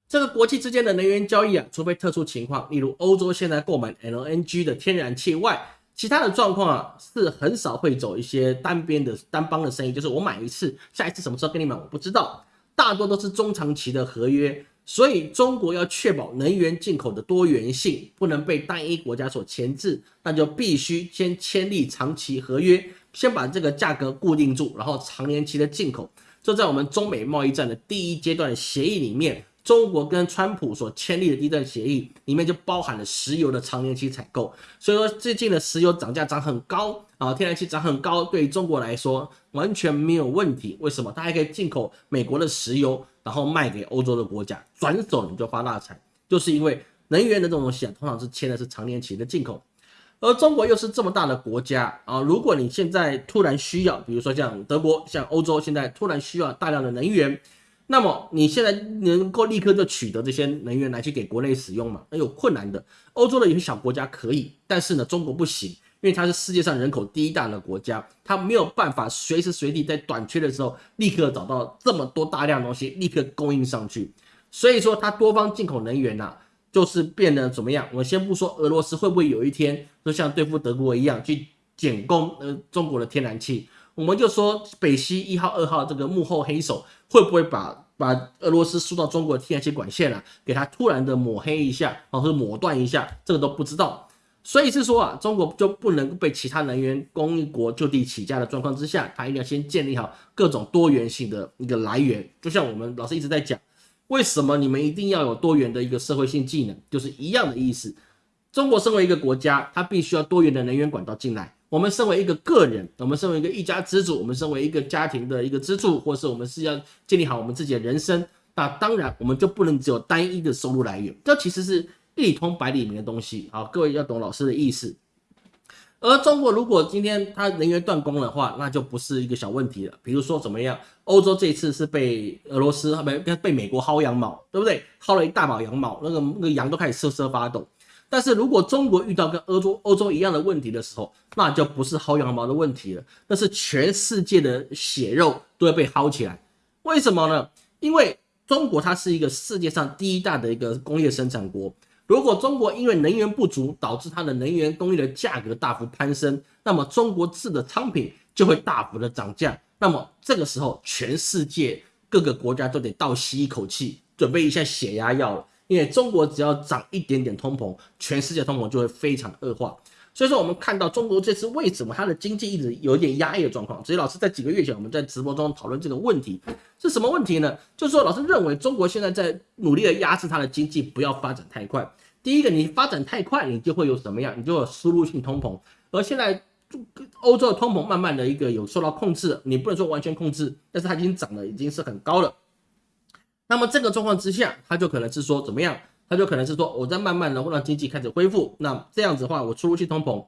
这个国际之间的能源交易啊，除非特殊情况，例如欧洲现在购买 LNG 的天然气外。其他的状况啊，是很少会走一些单边的单帮的生意，就是我买一次，下一次什么时候跟你买我不知道，大多都是中长期的合约。所以中国要确保能源进口的多元性，不能被单一国家所钳制，那就必须先签立长期合约，先把这个价格固定住，然后长年期的进口。这在我们中美贸易战的第一阶段协议里面。中国跟川普所签立的第一段协议里面就包含了石油的长年期采购，所以说最近的石油涨价涨很高啊，天然气涨很高，对于中国来说完全没有问题。为什么？它还可以进口美国的石油，然后卖给欧洲的国家，转手你就发大财。就是因为能源的这种东西啊，通常是签的是长年期的进口，而中国又是这么大的国家啊，如果你现在突然需要，比如说像德国、像欧洲现在突然需要大量的能源。那么你现在能够立刻就取得这些能源来去给国内使用吗？那有困难的。欧洲的有些小国家可以，但是呢，中国不行，因为它是世界上人口第一大的国家，它没有办法随时随地在短缺的时候立刻找到这么多大量东西立刻供应上去。所以说，它多方进口能源呐，就是变得怎么样？我先不说俄罗斯会不会有一天就像对付德国一样去减供呃中国的天然气。我们就说北溪一号、二号这个幕后黑手会不会把把俄罗斯输到中国的天然气管线啊，给它突然的抹黑一下，或者抹断一下，这个都不知道。所以是说啊，中国就不能被其他能源供应国就地起价的状况之下，它一定要先建立好各种多元性的一个来源。就像我们老师一直在讲，为什么你们一定要有多元的一个社会性技能，就是一样的意思。中国身为一个国家，它必须要多元的能源管道进来。我们身为一个个人，我们身为一个一家之主，我们身为一个家庭的一个支柱，或是我们是要建立好我们自己的人生，那当然我们就不能只有单一的收入来源，这其实是一通百里明的东西。好，各位要懂老师的意思。而中国如果今天它能源断供的话，那就不是一个小问题了。比如说怎么样，欧洲这一次是被俄罗斯被被美国薅羊毛，对不对？薅了一大把羊毛，那个那个羊都开始瑟瑟发抖。但是如果中国遇到跟欧洲欧洲一样的问题的时候，那就不是薅羊毛的问题了，那是全世界的血肉都会被薅起来。为什么呢？因为中国它是一个世界上第一大的一个工业生产国。如果中国因为能源不足导致它的能源供应的价格大幅攀升，那么中国制的商品就会大幅的涨价。那么这个时候，全世界各个国家都得倒吸一口气，准备一下血压药了。因为中国只要涨一点点通膨，全世界通膨就会非常恶化。所以说我们看到中国这次为什么它的经济一直有点压抑的状况。所以老师在几个月前我们在直播中讨论这个问题是什么问题呢？就是说老师认为中国现在在努力的压制它的经济，不要发展太快。第一个，你发展太快，你就会有什么样？你就有输入性通膨。而现在欧洲的通膨慢慢的一个有受到控制，你不能说完全控制，但是它已经涨了，已经是很高了。那么这个状况之下，它就可能是说怎么样？它就可能是说我在慢慢的让经济开始恢复。那这样子的话，我输入性通膨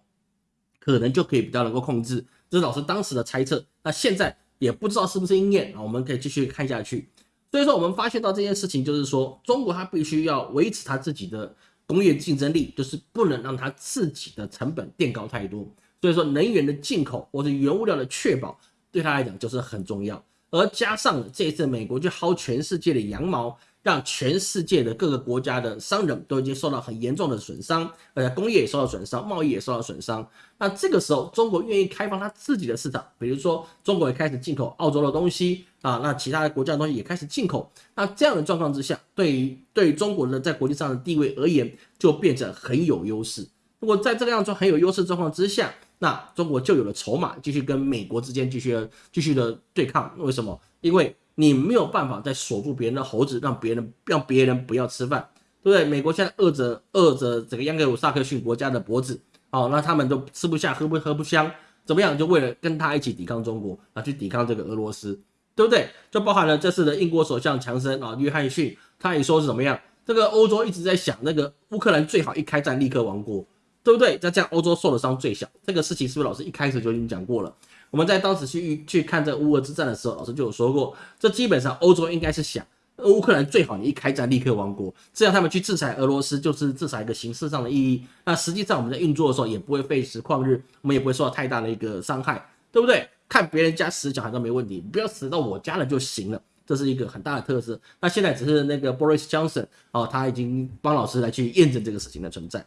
可能就可以比较能够控制。这是老师当时的猜测。那现在也不知道是不是应验啊？我们可以继续看下去。所以说，我们发现到这件事情，就是说中国它必须要维持它自己的。工业竞争力就是不能让它自己的成本垫高太多，所以说能源的进口或者原物料的确保对他来讲就是很重要。而加上这一次美国去薅全世界的羊毛，让全世界的各个国家的商人都已经受到很严重的损伤，而且工业也受到损伤，贸易也受到损伤。那这个时候，中国愿意开放它自己的市场，比如说中国也开始进口澳洲的东西啊，那其他的国家的东西也开始进口。那这样的状况之下，对于对于中国的在国际上的地位而言，就变得很有优势。如果在这个样子很有优势状况之下，那中国就有了筹码，继续跟美国之间继续继续的对抗。为什么？因为你没有办法再锁住别人的猴子，让别人让别人不要吃饭，对不对？美国现在饿着饿着整个央格鲁萨克逊国家的脖子，哦，那他们都吃不下，喝不喝不香，怎么样？就为了跟他一起抵抗中国啊，去抵抗这个俄罗斯，对不对？就包含了这次的英国首相强森啊，约翰逊，他也说是怎么样？这个欧洲一直在想，那个乌克兰最好一开战立刻亡国。对不对？那这样欧洲受的伤最小，这个事情是不是老师一开始就已经讲过了？我们在当时去去看这乌俄之战的时候，老师就有说过，这基本上欧洲应该是想，乌克兰最好你一开战立刻亡国，这样他们去制裁俄罗斯就是制裁一个形式上的意义。那实际上我们在运作的时候也不会费时旷日，我们也不会受到太大的一个伤害，对不对？看别人家死小孩都没问题，不要死到我家了就行了，这是一个很大的特色。那现在只是那个 Boris Johnson 哦，他已经帮老师来去验证这个事情的存在。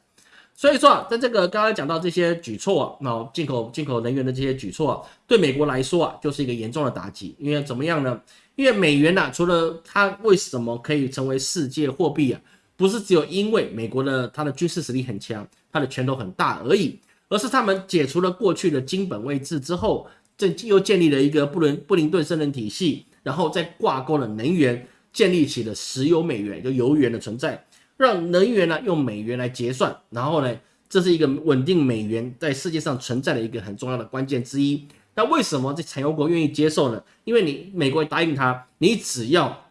所以说啊，在这个刚刚讲到这些举措，那进口进口能源的这些举措，对美国来说啊，就是一个严重的打击。因为怎么样呢？因为美元呐，除了它为什么可以成为世界货币啊，不是只有因为美国的它的军事实力很强，它的拳头很大而已，而是他们解除了过去的金本位制之后，这又建立了一个布伦布林顿森林体系，然后再挂钩了能源，建立起了石油美元，就油元的存在。让能源呢用美元来结算，然后呢，这是一个稳定美元在世界上存在的一个很重要的关键之一。那为什么这产油国愿意接受呢？因为你美国答应他，你只要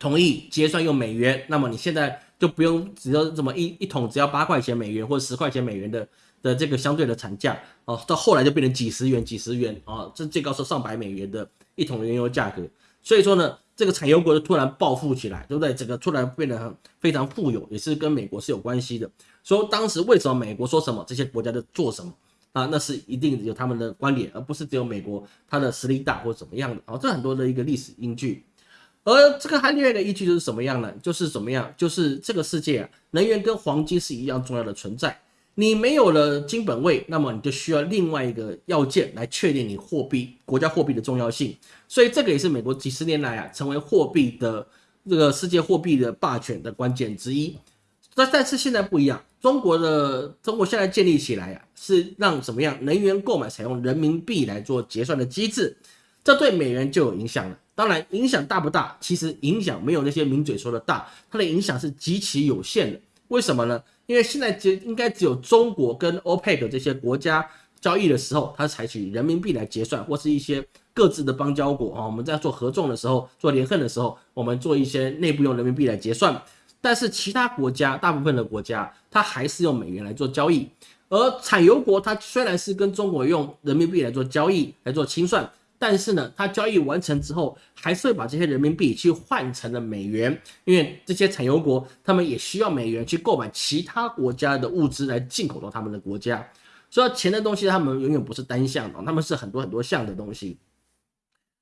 同意结算用美元，那么你现在就不用只要这么一一桶只要八块钱美元或者十块钱美元的的这个相对的产价哦，到后来就变成几十元、几十元啊，这最高是上百美元的一桶原油价格。所以说呢。这个产油国就突然暴富起来，对不对？整个突然变得非常富有，也是跟美国是有关系的。所以当时为什么美国说什么，这些国家就做什么啊？那是一定有他们的观点，而不是只有美国它的实力大或怎么样的啊。这很多的一个历史依据。而这个还另外一个依据就是什么样呢？就是怎么样？就是这个世界啊，能源跟黄金是一样重要的存在。你没有了金本位，那么你就需要另外一个要件来确定你货币国家货币的重要性。所以这个也是美国几十年来啊成为货币的这个世界货币的霸权的关键之一。那但是现在不一样，中国的中国现在建立起来啊，是让怎么样能源购买采用人民币来做结算的机制，这对美元就有影响了。当然影响大不大？其实影响没有那些名嘴说的大，它的影响是极其有限的。为什么呢？因为现在只应该只有中国跟 OPEC 这些国家交易的时候，它采取人民币来结算，或是一些各自的邦交国啊，我们在做合纵的时候、做联合的时候，我们做一些内部用人民币来结算。但是其他国家，大部分的国家，它还是用美元来做交易。而产油国，它虽然是跟中国用人民币来做交易、来做清算。但是呢，它交易完成之后，还是会把这些人民币去换成了美元，因为这些产油国他们也需要美元去购买其他国家的物资来进口到他们的国家。所以钱的东西，他们永远不是单向的，他们是很多很多项的东西。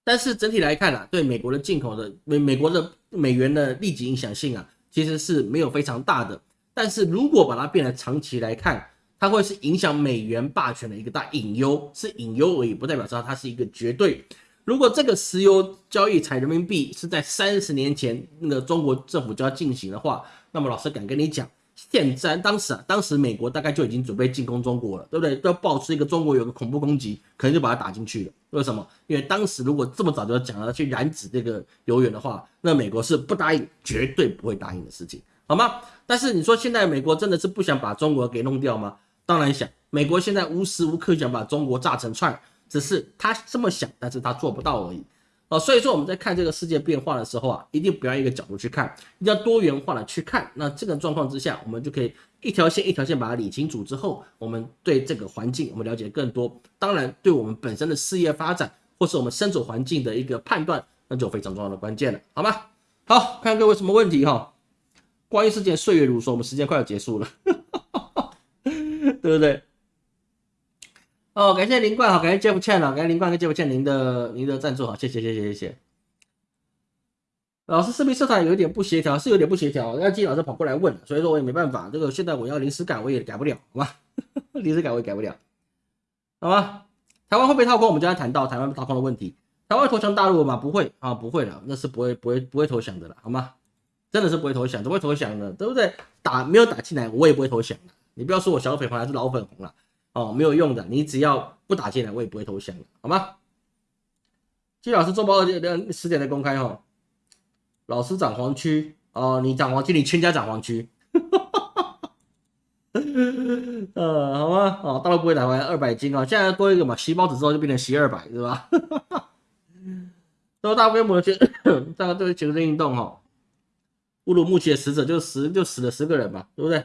但是整体来看啊，对美国的进口的美美国的美元的立即影响性啊，其实是没有非常大的。但是如果把它变得长期来看，它会是影响美元霸权的一个大隐忧，是隐忧而已，不代表说它是一个绝对。如果这个石油交易采人民币是在三十年前那个中国政府就要进行的话，那么老师敢跟你讲，现在当时啊，当时美国大概就已经准备进攻中国了，对不对？都要爆出一个中国有个恐怖攻击，可能就把它打进去了。为什么？因为当时如果这么早就要讲了去染指这个油源的话，那美国是不答应，绝对不会答应的事情，好吗？但是你说现在美国真的是不想把中国给弄掉吗？当然想，美国现在无时无刻想把中国炸成串，只是他这么想，但是他做不到而已。哦，所以说我们在看这个世界变化的时候啊，一定不要一个角度去看，一定要多元化的去看。那这个状况之下，我们就可以一条线一条线把它理清楚之后，我们对这个环境我们了解更多。当然，对我们本身的事业发展或是我们身处环境的一个判断，那就非常重要的关键了，好吗？好看各位什么问题哈？关于事件岁月如梭，我们时间快要结束了，对不对？哦，感谢林冠，好，感谢 Jeff Chen 啊，感谢林冠跟 Jeff Chen 您的您的赞助，好，谢谢谢谢谢谢。老师视频色彩有点不协调，是有点不协调，要金老师跑过来问，所以说我也没办法，这个现在我要临时改我也改不了，好吧？临时改我也改不了，好吧？台湾会被套空，我们刚才谈到台湾被套空的问题，台湾投降大陆吗？不会啊，不会的，那是不会不会不会投降的了，好吗？真的是不会投降，怎么会投降呢？对不对？打没有打进来，我也不会投降，你不要说我小粉红还是老粉红了。哦，没有用的，你只要不打进来，我也不会投降的，好吗？季老师周报二点十点的公开哈，老师涨黄区哦，你涨黄区，你全家涨黄区，呃，好吗？哦，大陆不会打完二百斤啊，现在多一个嘛，洗包子之后就变成洗二百，是吧？都大规模的去，大家都是全身运动哈，乌鲁木齐的死者就死就死了十个人嘛，对不对？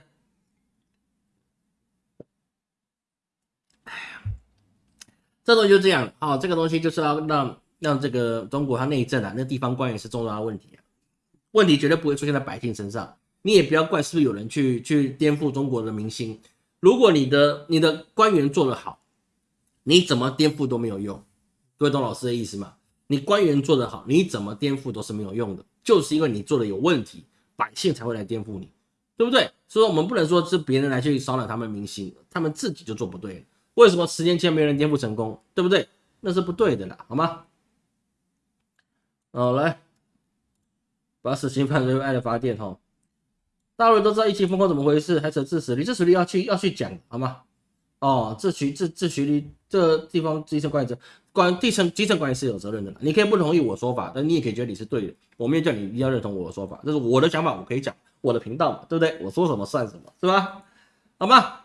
这东西就这样哦，这个东西就是要让让这个中国它内政啊，那地方官员是重大的问题啊，问题绝对不会出现在百姓身上。你也不要怪是不是有人去去颠覆中国的民心。如果你的你的官员做得好，你怎么颠覆都没有用。各位懂老师的意思吗？你官员做得好，你怎么颠覆都是没有用的，就是因为你做的有问题，百姓才会来颠覆你，对不对？所以我们不能说是别人来去骚扰他们民心，他们自己就做不对。为什么十年前没人颠覆成功，对不对？那是不对的啦，好吗？哦，来，把死刑判为爱的发电哈。大陆都知道疫情风控怎么回事，还扯自死，你这属于要去要去讲，好吗？哦，这局这这局里这地方基层管理者管地层基层管理是有责任的啦。你可以不同意我说法，但你也可以觉得你是对的。我没有叫你一定要认同我的说法，这是我的想法，我可以讲我的频道嘛，对不对？我说什么算什么，是吧？好吗？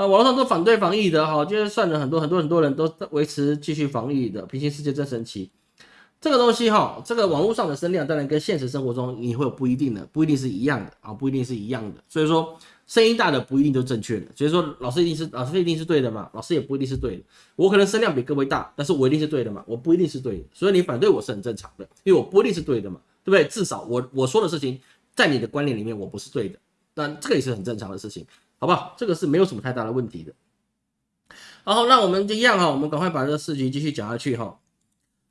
啊，网络上都反对防疫的哈，就是算了很多很多很多人都维持继续防疫的，平行世界真神奇。这个东西哈，这个网络上的声量当然跟现实生活中你会有不一定的，不一定是一样的啊，不一定是一样的。所以说声音大的不一定就正确的，所以说老师一定是老师一定是对的嘛，老师也不一定是对的。我可能声量比各位大，但是我一定是对的嘛，我不一定是对的。所以你反对我是很正常的，因为我不一定是对的嘛，对不对？至少我我说的事情在你的观念里面我不是对的，那这个也是很正常的事情。好不好？这个是没有什么太大的问题的。然后，那我们就一样哈，我们赶快把这个事情继续讲下去哈。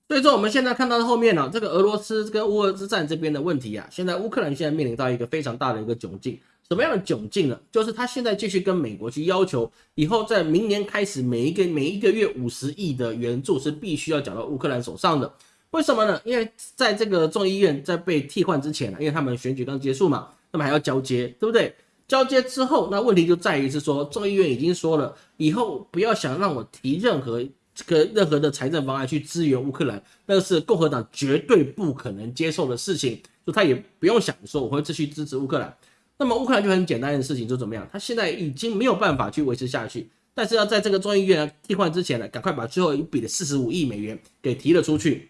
所以说，我们现在看到后面呢，这个俄罗斯跟乌俄之战这边的问题啊，现在乌克兰现在面临到一个非常大的一个窘境。什么样的窘境呢？就是他现在继续跟美国去要求，以后在明年开始，每一个每一个月五十亿的援助是必须要缴到乌克兰手上的。为什么呢？因为在这个众议院在被替换之前呢，因为他们选举刚结束嘛，那么还要交接，对不对？交接之后，那问题就在于是说，众议院已经说了，以后不要想让我提任何这个任何的财政方案去支援乌克兰，那是共和党绝对不可能接受的事情，就他也不用想说我会继续支持乌克兰。那么乌克兰就很简单的事情，就怎么样？他现在已经没有办法去维持下去，但是要在这个众议院替换之前呢，赶快把最后一笔的四十五亿美元给提了出去。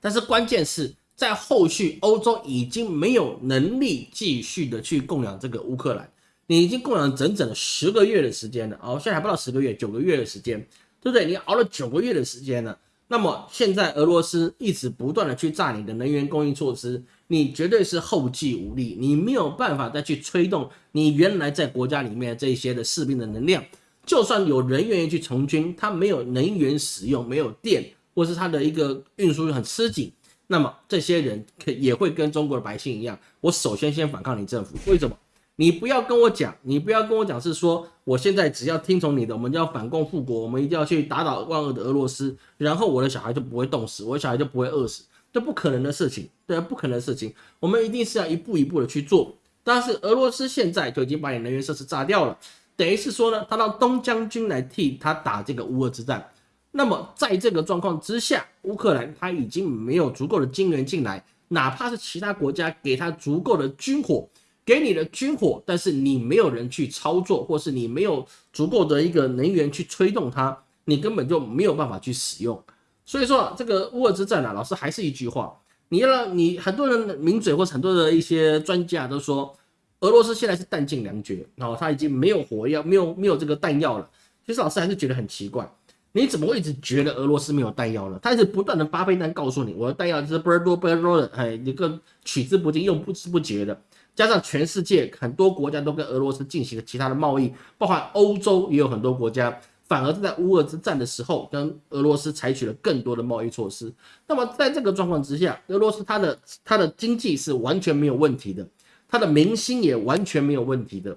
但是关键是。在后续，欧洲已经没有能力继续的去供养这个乌克兰，你已经供养整整十个月的时间了，哦，现在还不到十个月，九个月的时间，对不对？你熬了九个月的时间了，那么现在俄罗斯一直不断的去炸你的能源供应措施，你绝对是后继无力，你没有办法再去推动你原来在国家里面这些的士兵的能量，就算有人愿意去从军，他没有能源使用，没有电，或是他的一个运输很吃紧。那么这些人可也会跟中国的百姓一样，我首先先反抗你政府。为什么？你不要跟我讲，你不要跟我讲是说，我现在只要听从你的，我们就要反共复国，我们一定要去打倒万恶的俄罗斯，然后我的小孩就不会冻死，我的小孩就不会饿死，这不可能的事情，对，不可能的事情。我们一定是要一步一步的去做。但是俄罗斯现在就已经把你能源设施炸掉了，等于是说呢，他让东将军来替他打这个乌俄之战。那么在这个状况之下，乌克兰他已经没有足够的金援进来，哪怕是其他国家给他足够的军火，给你的军火，但是你没有人去操作，或是你没有足够的一个能源去推动它，你根本就没有办法去使用。所以说这个乌俄之战啊，老师还是一句话。你要让你很多人名嘴或者很多的一些专家都说，俄罗斯现在是弹尽粮绝，然后他已经没有火药，没有没有这个弹药了。其实老师还是觉得很奇怪，你怎么会一直觉得俄罗斯没有弹药呢？他一直不断的巴菲弹告诉你，我的弹药就是不多不多的，哎，一个取之不尽，用不知不竭的。加上全世界很多国家都跟俄罗斯进行了其他的贸易，包含欧洲也有很多国家。反而是在乌俄之战的时候，跟俄罗斯采取了更多的贸易措施。那么在这个状况之下，俄罗斯它的它的经济是完全没有问题的，它的民心也完全没有问题的。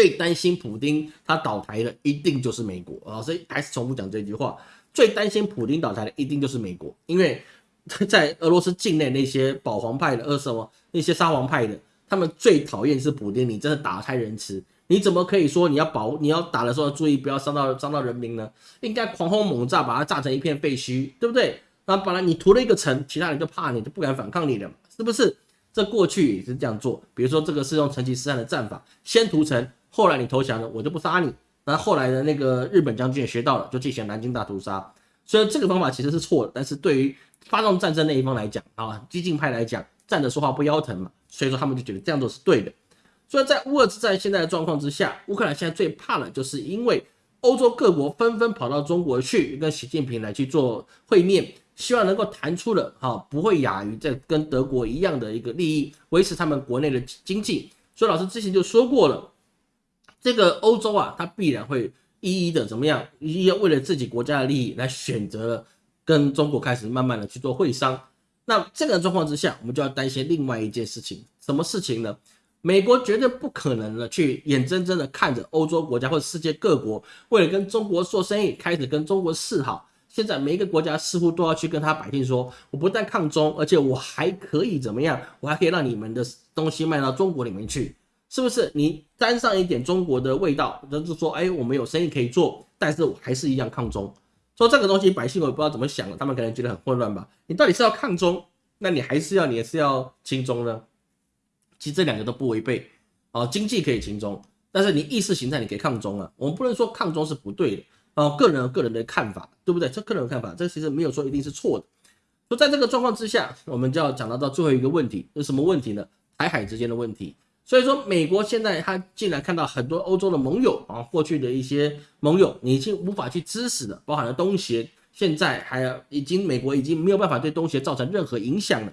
最担心普京他倒台的一定就是美国啊！所以还是重复讲这句话：最担心普京倒台的一定就是美国，因为在俄罗斯境内那些保皇派的、呃什么那些沙皇派的，他们最讨厌是普京，你真的打开仁慈。你怎么可以说你要保你要打的时候注意不要伤到伤到人民呢？应该狂轰猛炸，把它炸成一片废墟，对不对？那本来你涂了一个城，其他人就怕你，就不敢反抗你了，是不是？这过去也是这样做，比如说这个是用成吉思汗的战法，先屠城，后来你投降了，我就不杀你。那后来的那个日本将军也学到了，就进行南京大屠杀。虽然这个方法其实是错的，但是对于发动战争那一方来讲啊，激进派来讲，站着说话不腰疼嘛，所以说他们就觉得这样做是对的。所以在乌俄之战现在的状况之下，乌克兰现在最怕的就是因为欧洲各国纷纷跑到中国去跟习近平来去做会面，希望能够谈出了哈不会亚于在跟德国一样的一个利益，维持他们国内的经济。所以老师之前就说过了，这个欧洲啊，它必然会一一的怎么样，一一为了自己国家的利益来选择跟中国开始慢慢的去做会商。那这个状况之下，我们就要担心另外一件事情，什么事情呢？美国绝对不可能的去眼睁睁的看着欧洲国家或者世界各国为了跟中国做生意，开始跟中国示好。现在每一个国家似乎都要去跟他百姓说，我不但抗中，而且我还可以怎么样？我还可以让你们的东西卖到中国里面去，是不是？你沾上一点中国的味道，就是说，哎，我们有生意可以做，但是我还是一样抗中。说这个东西，百姓我也不知道怎么想的，他们可能觉得很混乱吧？你到底是要抗中，那你还是要，你也是要亲中呢？其实这两个都不违背，啊，经济可以轻中，但是你意识形态你可以抗中啊。我们不能说抗中是不对的，啊，个人有个人的看法，对不对？这个人的看法，这其实没有说一定是错的。说在这个状况之下，我们就要讲到到最后一个问题，是什么问题呢？台海之间的问题。所以说，美国现在他竟然看到很多欧洲的盟友啊，过去的一些盟友，你已经无法去支持了，包含了东协，现在还已经美国已经没有办法对东协造成任何影响了。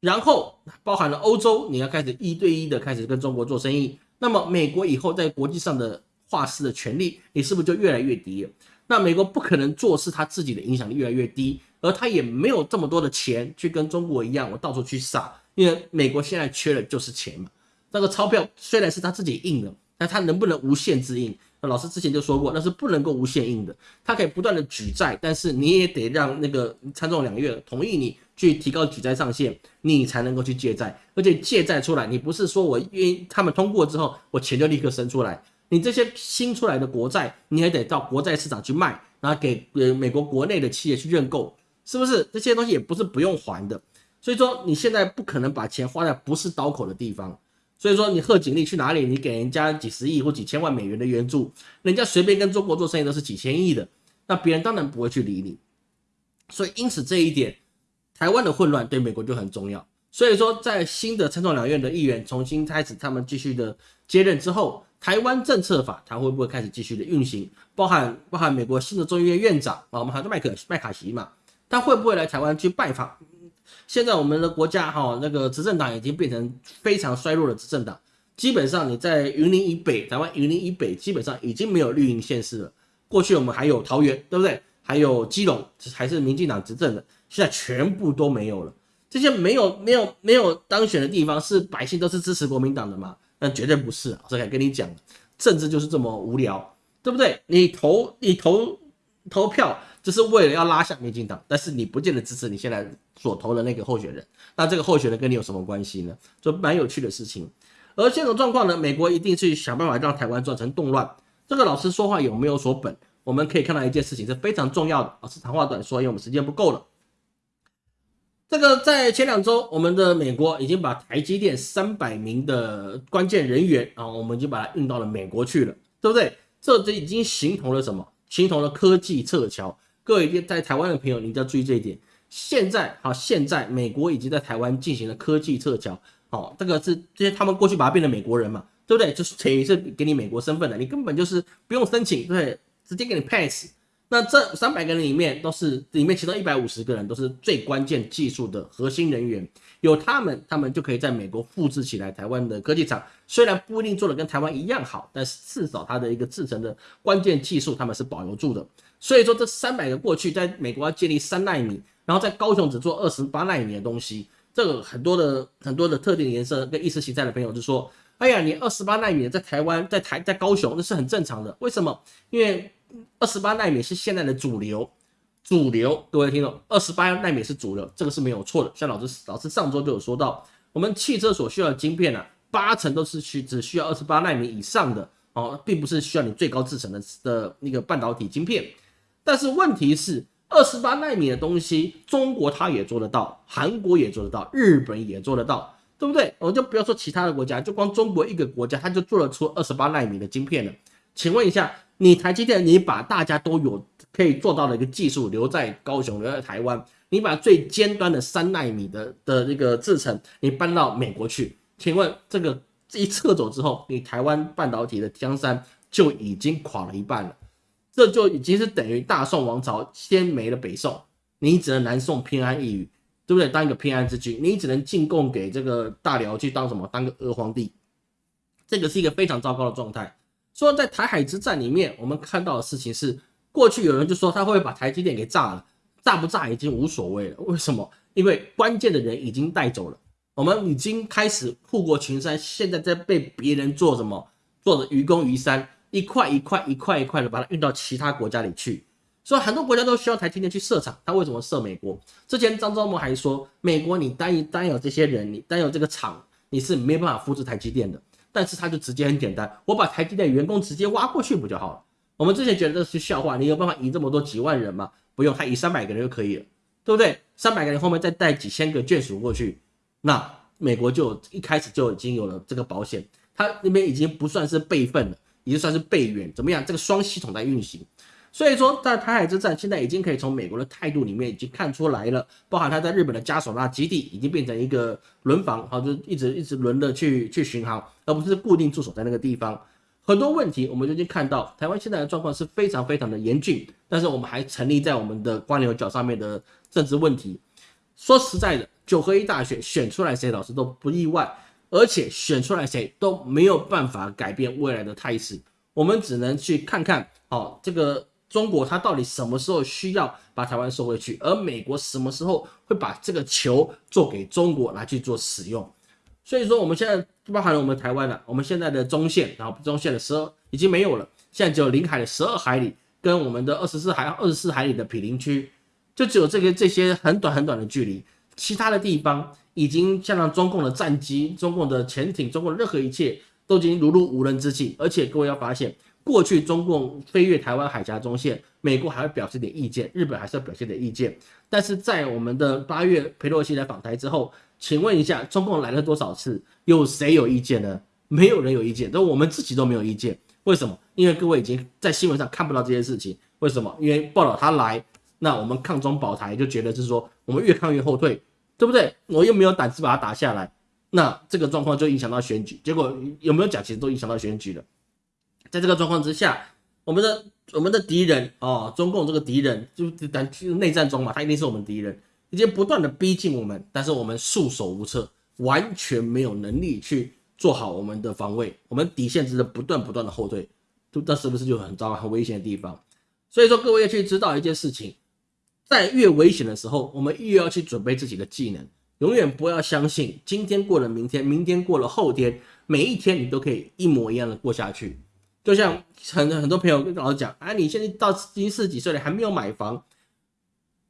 然后包含了欧洲，你要开始一对一的开始跟中国做生意，那么美国以后在国际上的话事的权利，你是不是就越来越低了？那美国不可能做事，他自己的影响力越来越低，而他也没有这么多的钱去跟中国一样，我到处去撒，因为美国现在缺的就是钱嘛。那个钞票虽然是他自己印的，但他能不能无限制印？那老师之前就说过，那是不能够无限印的，他可以不断的举债，但是你也得让那个参众两院同意你。去提高举债上限，你才能够去借债，而且借债出来，你不是说我因为他们通过之后，我钱就立刻生出来，你这些新出来的国债，你还得到国债市场去卖，然后给呃美国国内的企业去认购，是不是？这些东西也不是不用还的，所以说你现在不可能把钱花在不是刀口的地方，所以说你贺锦丽去哪里，你给人家几十亿或几千万美元的援助，人家随便跟中国做生意都是几千亿的，那别人当然不会去理你，所以因此这一点。台湾的混乱对美国就很重要，所以说在新的参众两院的议员重新开始他们继续的接任之后，台湾政策法它会不会开始继续的运行？包含包含美国新的众议院院长啊，我们还有麦克麦卡锡嘛，他会不会来台湾去拜访？现在我们的国家哈那个执政党已经变成非常衰弱的执政党，基本上你在云林以北，台湾云林以北基本上已经没有绿营县市了。过去我们还有桃园，对不对？还有基隆还是民进党执政的。现在全部都没有了，这些没有没有没有当选的地方，是百姓都是支持国民党的吗？那绝对不是。老师敢跟你讲，政治就是这么无聊，对不对？你投你投投票，就是为了要拉下民进党，但是你不见得支持你现在所投的那个候选人。那这个候选人跟你有什么关系呢？就蛮有趣的事情。而这种状况呢，美国一定去想办法让台湾造成动乱。这个老师说话有没有所本？我们可以看到一件事情是非常重要的。老师长话短说，因为我们时间不够了。这个在前两周，我们的美国已经把台积电三百名的关键人员啊，我们就把它运到了美国去了，对不对？这这已经形同了什么？形同了科技撤侨。各位在台湾的朋友，你一定要注意这一点。现在好，现在美国已经在台湾进行了科技撤侨。好，这个是这些他们过去把它变成美国人嘛，对不对？就是等于是给你美国身份的，你根本就是不用申请，对，直接给你 pass。那这三百个人里面都是里面其中一百五十个人都是最关键技术的核心人员，有他们，他们就可以在美国复制起来台湾的科技厂。虽然不一定做的跟台湾一样好，但是至少它的一个制成的关键技术他们是保留住的。所以说这三百个过去在美国要建立三纳米，然后在高雄只做二十八纳米的东西。这个很多的很多的特定颜色跟意识形态的朋友就说：“哎呀，你二十八纳米在台湾，在台在高雄那是很正常的。为什么？因为二十八纳米是现在的主流，主流。各位听众，二十八纳米是主流，这个是没有错的。像老师老师上周就有说到，我们汽车所需要的晶片呢，八成都是需只需要二十八纳米以上的哦，并不是需要你最高制程的的那个半导体晶片。但是问题是。二十八纳米的东西，中国它也做得到，韩国也做得到，日本也做得到，对不对？我就不要说其他的国家，就光中国一个国家，它就做得出二十八纳米的晶片了。请问一下，你台积电，你把大家都有可以做到的一个技术留在高雄，留在台湾，你把最尖端的三纳米的的那个制程，你搬到美国去，请问这个这一撤走之后，你台湾半导体的江山就已经垮了一半了。这就已经是等于大宋王朝先没了北宋，你只能南宋偏安一隅，对不对？当一个偏安之君，你只能进贡给这个大辽去当什么？当个俄皇帝，这个是一个非常糟糕的状态。说在台海之战里面，我们看到的事情是，过去有人就说他会把台积电给炸了，炸不炸已经无所谓了。为什么？因为关键的人已经带走了，我们已经开始护国群山，现在在被别人做什么？做的愚公移山。一块一块一块一块的把它运到其他国家里去，所以很多国家都需要台积电去设厂。他为什么设美国？之前张忠谋还说，美国你单一单有这些人，你单有这个厂，你是没办法复制台积电的。但是他就直接很简单，我把台积电员工直接挖过去不就好了？我们之前觉得这是笑话，你有办法移这么多几万人吗？不用，他移三百个人就可以了，对不对？三百个人后面再带几千个眷属过去，那美国就一开始就已经有了这个保险，他那边已经不算是备份了。已经算是备援，怎么样？这个双系统在运行，所以说在台海之战，现在已经可以从美国的态度里面已经看出来了，包含他在日本的加索纳基地已经变成一个轮防，好，就一直一直轮的去去巡航，而不是固定驻守在那个地方。很多问题我们就已经看到，台湾现在的状况是非常非常的严峻，但是我们还沉溺在我们的光牛角上面的政治问题。说实在的，九合一大选选出来谁，老师都不意外。而且选出来谁都没有办法改变未来的态势，我们只能去看看，哦，这个中国它到底什么时候需要把台湾收回去，而美国什么时候会把这个球做给中国来去做使用。所以说，我们现在包含了我们台湾了，我们现在的中线，然后中线的十二已经没有了，现在只有领海的十二海里跟我们的二十四海二十四海里的毗邻区，就只有这个这些很短很短的距离，其他的地方。已经像让中共的战机、中共的潜艇、中共的任何一切都已经如入无人之境。而且各位要发现，过去中共飞越台湾海峡中线，美国还会表示点意见，日本还是要表现点意见。但是在我们的八月佩洛西来访台之后，请问一下，中共来了多少次？有谁有意见呢？没有人有意见，都我们自己都没有意见。为什么？因为各位已经在新闻上看不到这些事情。为什么？因为报道他来，那我们抗中保台就觉得是说，我们越抗越后退。对不对？我又没有胆子把它打下来，那这个状况就影响到选举。结果有没有讲，其实都影响到选举了。在这个状况之下，我们的我们的敌人哦，中共这个敌人就在内战中嘛，他一定是我们敌人，已经不断的逼近我们，但是我们束手无策，完全没有能力去做好我们的防卫，我们底线只是不断不断的后退，就这是不是就很糟糕、很危险的地方？所以说，各位要去知道一件事情。在越危险的时候，我们越要去准备自己的技能。永远不要相信今天过了明天，明天过了后天，每一天你都可以一模一样的过下去。就像很很多朋友跟老师讲，啊，你现在到已经四十几岁了，还没有买房。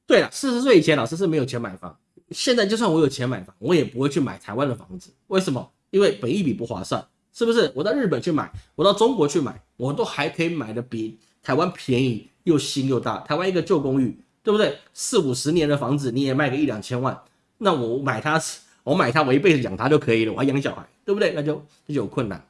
对了，四十岁以前老师是没有钱买房。现在就算我有钱买房，我也不会去买台湾的房子。为什么？因为本一比不划算，是不是？我到日本去买，我到中国去买，我都还可以买的比台湾便宜，又新又大。台湾一个旧公寓，对不对？四五十年的房子你也卖个一两千万，那我买它，我买它，我一辈子养它就可以了，我还养小孩，对不对？那就就有困难。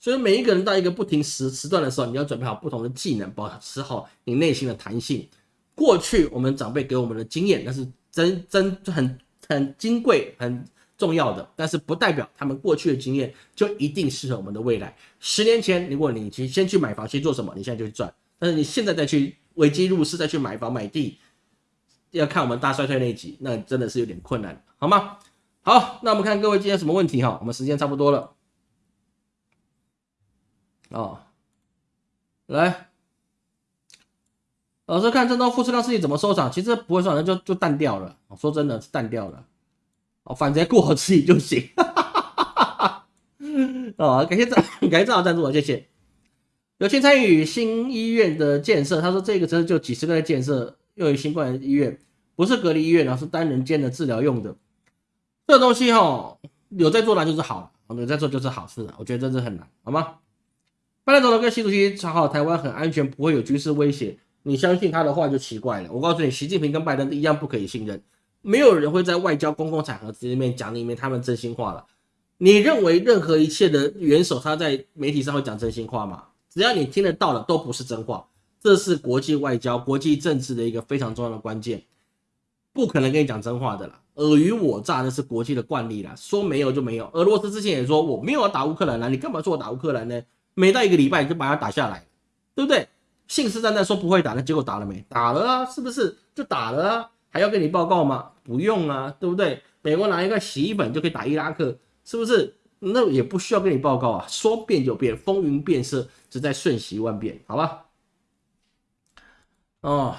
所以每一个人到一个不停时时段的时候，你要准备好不同的技能，保持好你内心的弹性。过去我们长辈给我们的经验，那是真真很很金贵、很重要的，但是不代表他们过去的经验就一定适合我们的未来。十年前，如果你去先去买房，先做什么？你现在就去赚。但是你现在再去危机入市，再去买房买地，要看我们大衰退那一集，那真的是有点困难，好吗？好，那我们看各位今天什么问题哈？我们时间差不多了，哦，来。老师看这张富士康事情怎么收场？其实不会收场，就就淡掉了。说真的是淡掉了。哦，反正过好自己就行。哦，感谢赞，感谢正好赞助，谢谢。有幸参与新医院的建设，他说这个真的就几十个在建设，又有新冠医院，不是隔离医院，而是单人间的治疗用的。这东西哈，有在做那就是好，有在做就是好事了。我觉得真是很难，好吗？拜登总统跟习主席讲好，台湾很安全，不会有军事威胁。你相信他的话就奇怪了。我告诉你，习近平跟拜登一样不可以信任。没有人会在外交公共场合里面讲里面他们真心话了。你认为任何一切的元首他在媒体上会讲真心话吗？只要你听得到的都不是真话。这是国际外交、国际政治的一个非常重要的关键，不可能跟你讲真话的啦。尔虞我诈那是国际的惯例啦，说没有就没有。俄罗斯之前也说我没有要打乌克兰啦，你干嘛说我打乌克兰呢？没到一个礼拜你就把它打下来，对不对？信誓旦旦说不会打，那结果打了没？打了啊，是不是？就打了啊，还要跟你报告吗？不用啊，对不对？美国拿一个洗衣粉就可以打伊拉克，是不是？那也不需要跟你报告啊，说变就变，风云变色，只在瞬息万变，好吧？哦，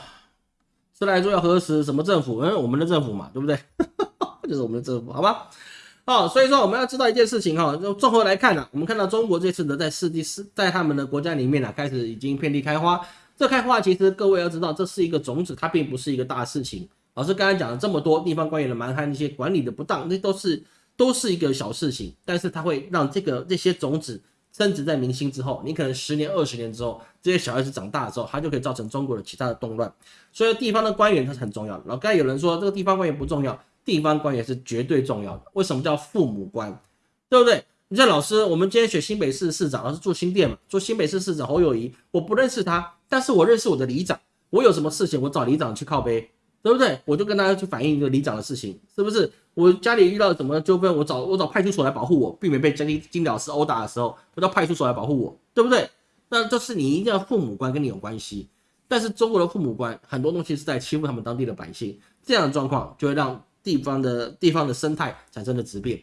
是来说要核实什么政府？嗯，我们的政府嘛，对不对？就是我们的政府，好吧？哦，所以说我们要知道一件事情哈，就综合来看呢，我们看到中国这次呢在世纪四，在他们的国家里面呢，开始已经遍地开花。这开花其实各位要知道，这是一个种子，它并不是一个大事情。老师刚才讲了这么多地方官员的蛮横，一些管理的不当，那都是都是一个小事情，但是它会让这个这些种子升值在明星之后，你可能十年、二十年之后，这些小孩子长大之后，他就可以造成中国的其他的动乱。所以地方的官员它是很重要的。然后刚才有人说这个地方官员不重要。地方官员是绝对重要的。为什么叫父母官？对不对？你像老师，我们今天选新北市市长，老师住新店嘛，做新北市市长侯友谊，我不认识他，但是我认识我的里长。我有什么事情，我找里长去靠背，对不对？我就跟大家去反映一个里长的事情，是不是？我家里遇到什么纠纷，我找我找派出所来保护我，避免被金金老师殴打的时候，我到派出所来保护我，对不对？那就是你一定要父母官跟你有关系。但是中国的父母官很多东西是在欺负他们当地的百姓，这样的状况就会让。地方的地方的生态产生了质变，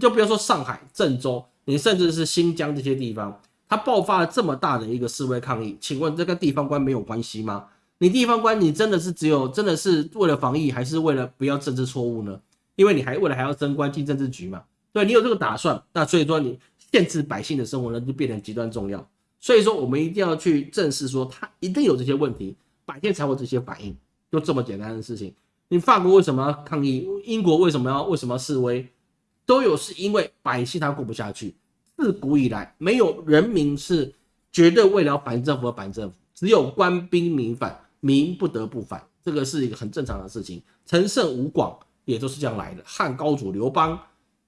就比如说上海、郑州，你甚至是新疆这些地方，它爆发了这么大的一个示威抗议，请问这跟地方官没有关系吗？你地方官，你真的是只有真的是为了防疫，还是为了不要政治错误呢？因为你还为了还要升官进政治局嘛？对你有这个打算，那所以说你限制百姓的生活呢，就变得极端重要。所以说我们一定要去正视，说他一定有这些问题，百姓才会这些反应，就这么简单的事情。你法国为什么要抗议？英国为什么要为什么要示威？都有是因为百姓他过不下去。自古以来，没有人民是绝对为了反政府而反政府，只有官兵民反，民不得不反，这个是一个很正常的事情。陈胜吴广也都是这样来的。汉高祖刘邦，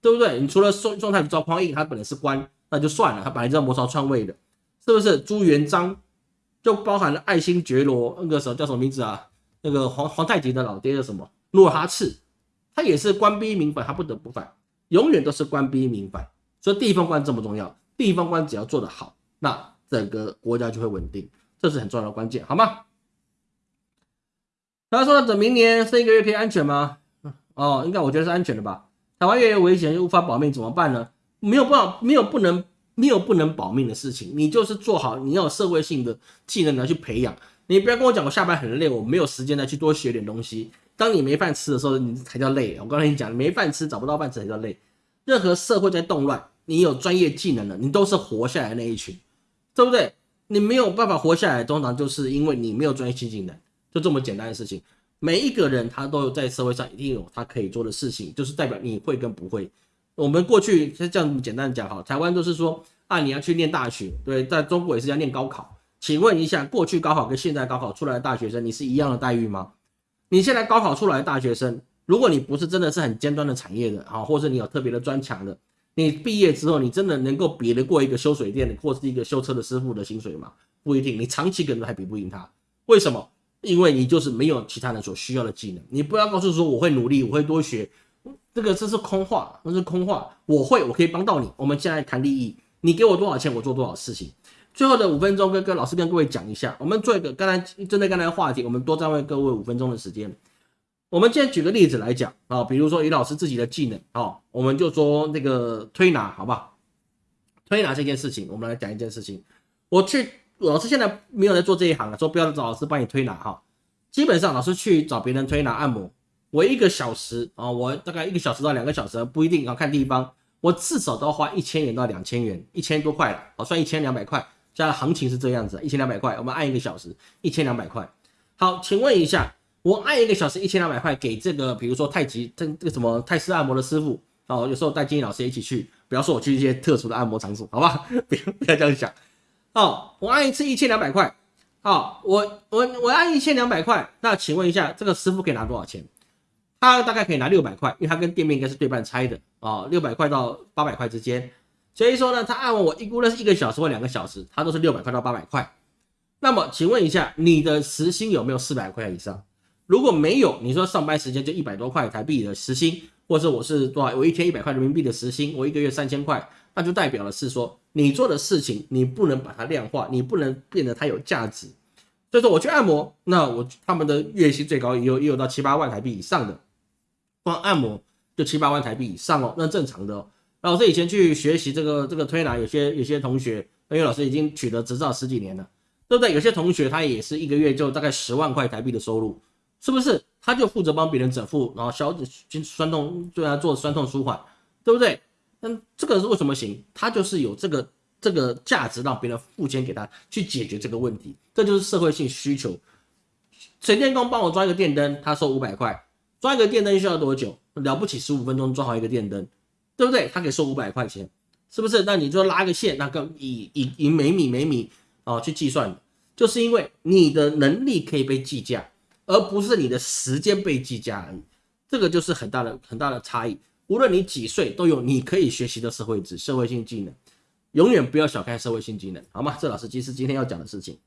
对不对？你除了宋宋太祖赵匡胤，他本来是官，那就算了，他本来就在谋朝篡位的，是不是？朱元璋就包含了爱新觉罗那个时候叫什么名字啊？那个皇皇太极的老爹叫什么？努尔哈赤，他也是官逼民反，他不得不反，永远都是官逼民反。所以地方官这么重要，地方官只要做得好，那整个国家就会稳定，这是很重要的关键，好吗？他说等明年剩一个月可以安全吗？哦，应该我觉得是安全的吧。台湾越来越危险又无法保命怎么办呢？没有办法，没有不能，没有不能保命的事情，你就是做好，你要有社会性的技能来去培养。你不要跟我讲，我下班很累，我没有时间再去多学点东西。当你没饭吃的时候，你才叫累。我刚才你讲，没饭吃，找不到饭吃才叫累。任何社会在动乱，你有专业技能的，你都是活下来的那一群，对不对？你没有办法活下来，通常就是因为你没有专业技能，就这么简单的事情。每一个人他都有在社会上一定有他可以做的事情，就是代表你会跟不会。我们过去这样简单讲哈，台湾都是说啊，你要去念大学，对，在中国也是要念高考。请问一下，过去高考跟现在高考出来的大学生，你是一样的待遇吗？你现在高考出来的大学生，如果你不是真的是很尖端的产业的啊，或者你有特别的专长的，你毕业之后，你真的能够比得过一个修水电的或是一个修车的师傅的薪水吗？不一定，你长期可能还比不赢他。为什么？因为你就是没有其他人所需要的技能。你不要告诉说我会努力，我会多学，这个这是空话，那是空话。我会，我可以帮到你。我们现在谈利益，你给我多少钱，我做多少事情。最后的五分钟，跟跟老师跟各位讲一下，我们做一个刚才针对刚才的话题，我们多占位各位五分钟的时间。我们今天举个例子来讲啊，比如说于老师自己的技能啊，我们就说那个推拿，好不好？推拿这件事情，我们来讲一件事情。我去，老师现在没有在做这一行了，说不要找老师帮你推拿哈。基本上老师去找别人推拿按摩，我一个小时啊，我大概一个小时到两个小时不一定，要看地方，我至少都要花一千元到两千元，一千多块了，我算一千两百块。现在行情是这样子，一千两百块，我们按一个小时一千两百块。好，请问一下，我按一个小时一千两百块给这个，比如说太极这这个什么泰式按摩的师傅哦，有时候带金英老师一起去，不要说我去一些特殊的按摩场所，好吧？不要不要这样想。哦，我按一次一千两百块，好，我我我按一千两百块，那请问一下，这个师傅可以拿多少钱？他大概可以拿六百块，因为他跟店面应该是对半拆的啊，六百块到八百块之间。所以说呢，他按我一估呢是一个小时或两个小时，他都是六百块到八百块。那么请问一下，你的时薪有没有四百块以上？如果没有，你说上班时间就一百多块台币的时薪，或者我是多少，我一天一百块人民币的时薪，我一个月三千块，那就代表的是说，你做的事情你不能把它量化，你不能变得它有价值。所以说我去按摩，那我他们的月薪最高也有也有到七八万台币以上的，光按摩就七八万台币以上哦，那正常的哦。老师以前去学习这个这个推拿，有些有些同学，因为老师已经取得执照十几年了，对不对？有些同学他也是一个月就大概十万块台币的收入，是不是？他就负责帮别人整腹，然后消筋酸痛，对他做酸痛舒缓，对不对？那这个是为什么行？他就是有这个这个价值，让别人付钱给他去解决这个问题，这就是社会性需求。水电工帮我装一个电灯，他收五百块，装一个电灯需要多久？了不起，十五分钟装好一个电灯。对不对？他可以收五百块钱，是不是？那你就拉个线，那个以以以每米每米哦去计算，就是因为你的能力可以被计价，而不是你的时间被计价而已。这个就是很大的很大的差异。无论你几岁，都有你可以学习的社会值、社会性技能，永远不要小看社会性技能，好吗？这老师其实今天要讲的事情。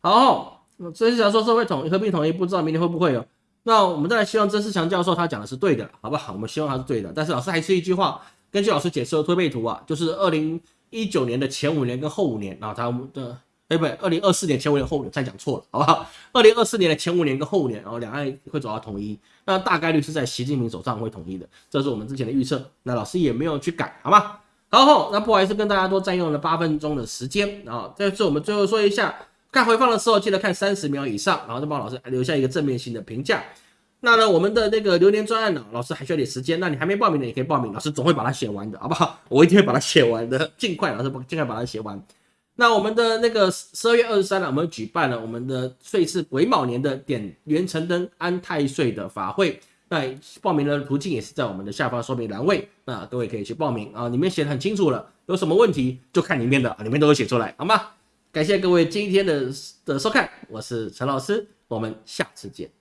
好，这是想说社会统一、合并统一，不知道明天会不会有。那我们再来希望曾仕强教授他讲的是对的，好不好？我们希望他是对的。但是老师还是一句话，根据老师解释的推背图啊，就是二零一九年的前五年跟后五年啊，他们的哎不对，二零二四年前五年后五年再讲错了，好不好？二零二四年的前五年跟后五年，然后两岸会走到统一，那大概率是在习近平手上会统一的，这是我们之前的预测。那老师也没有去改，好吗？好，那不好意思跟大家多占用了八分钟的时间啊。这次我们最后说一下。看回放的时候，记得看三十秒以上，然后再帮老师留下一个正面性的评价。那呢，我们的那个留言专案呢，老师还需要点时间。那你还没报名的也可以报名，老师总会把它写完的，好不好？我一定会把它写完的，尽快，老师尽快把它写完。那我们的那个十二月二十三呢，我们举办了我们的岁是癸卯年的点元辰灯安太岁的法会。那报名的途径也是在我们的下方说明栏位，那各位可以去报名啊，里面写的很清楚了，有什么问题就看里面的，里面都有写出来，好吗？感谢各位今天的的收看，我是陈老师，我们下次见。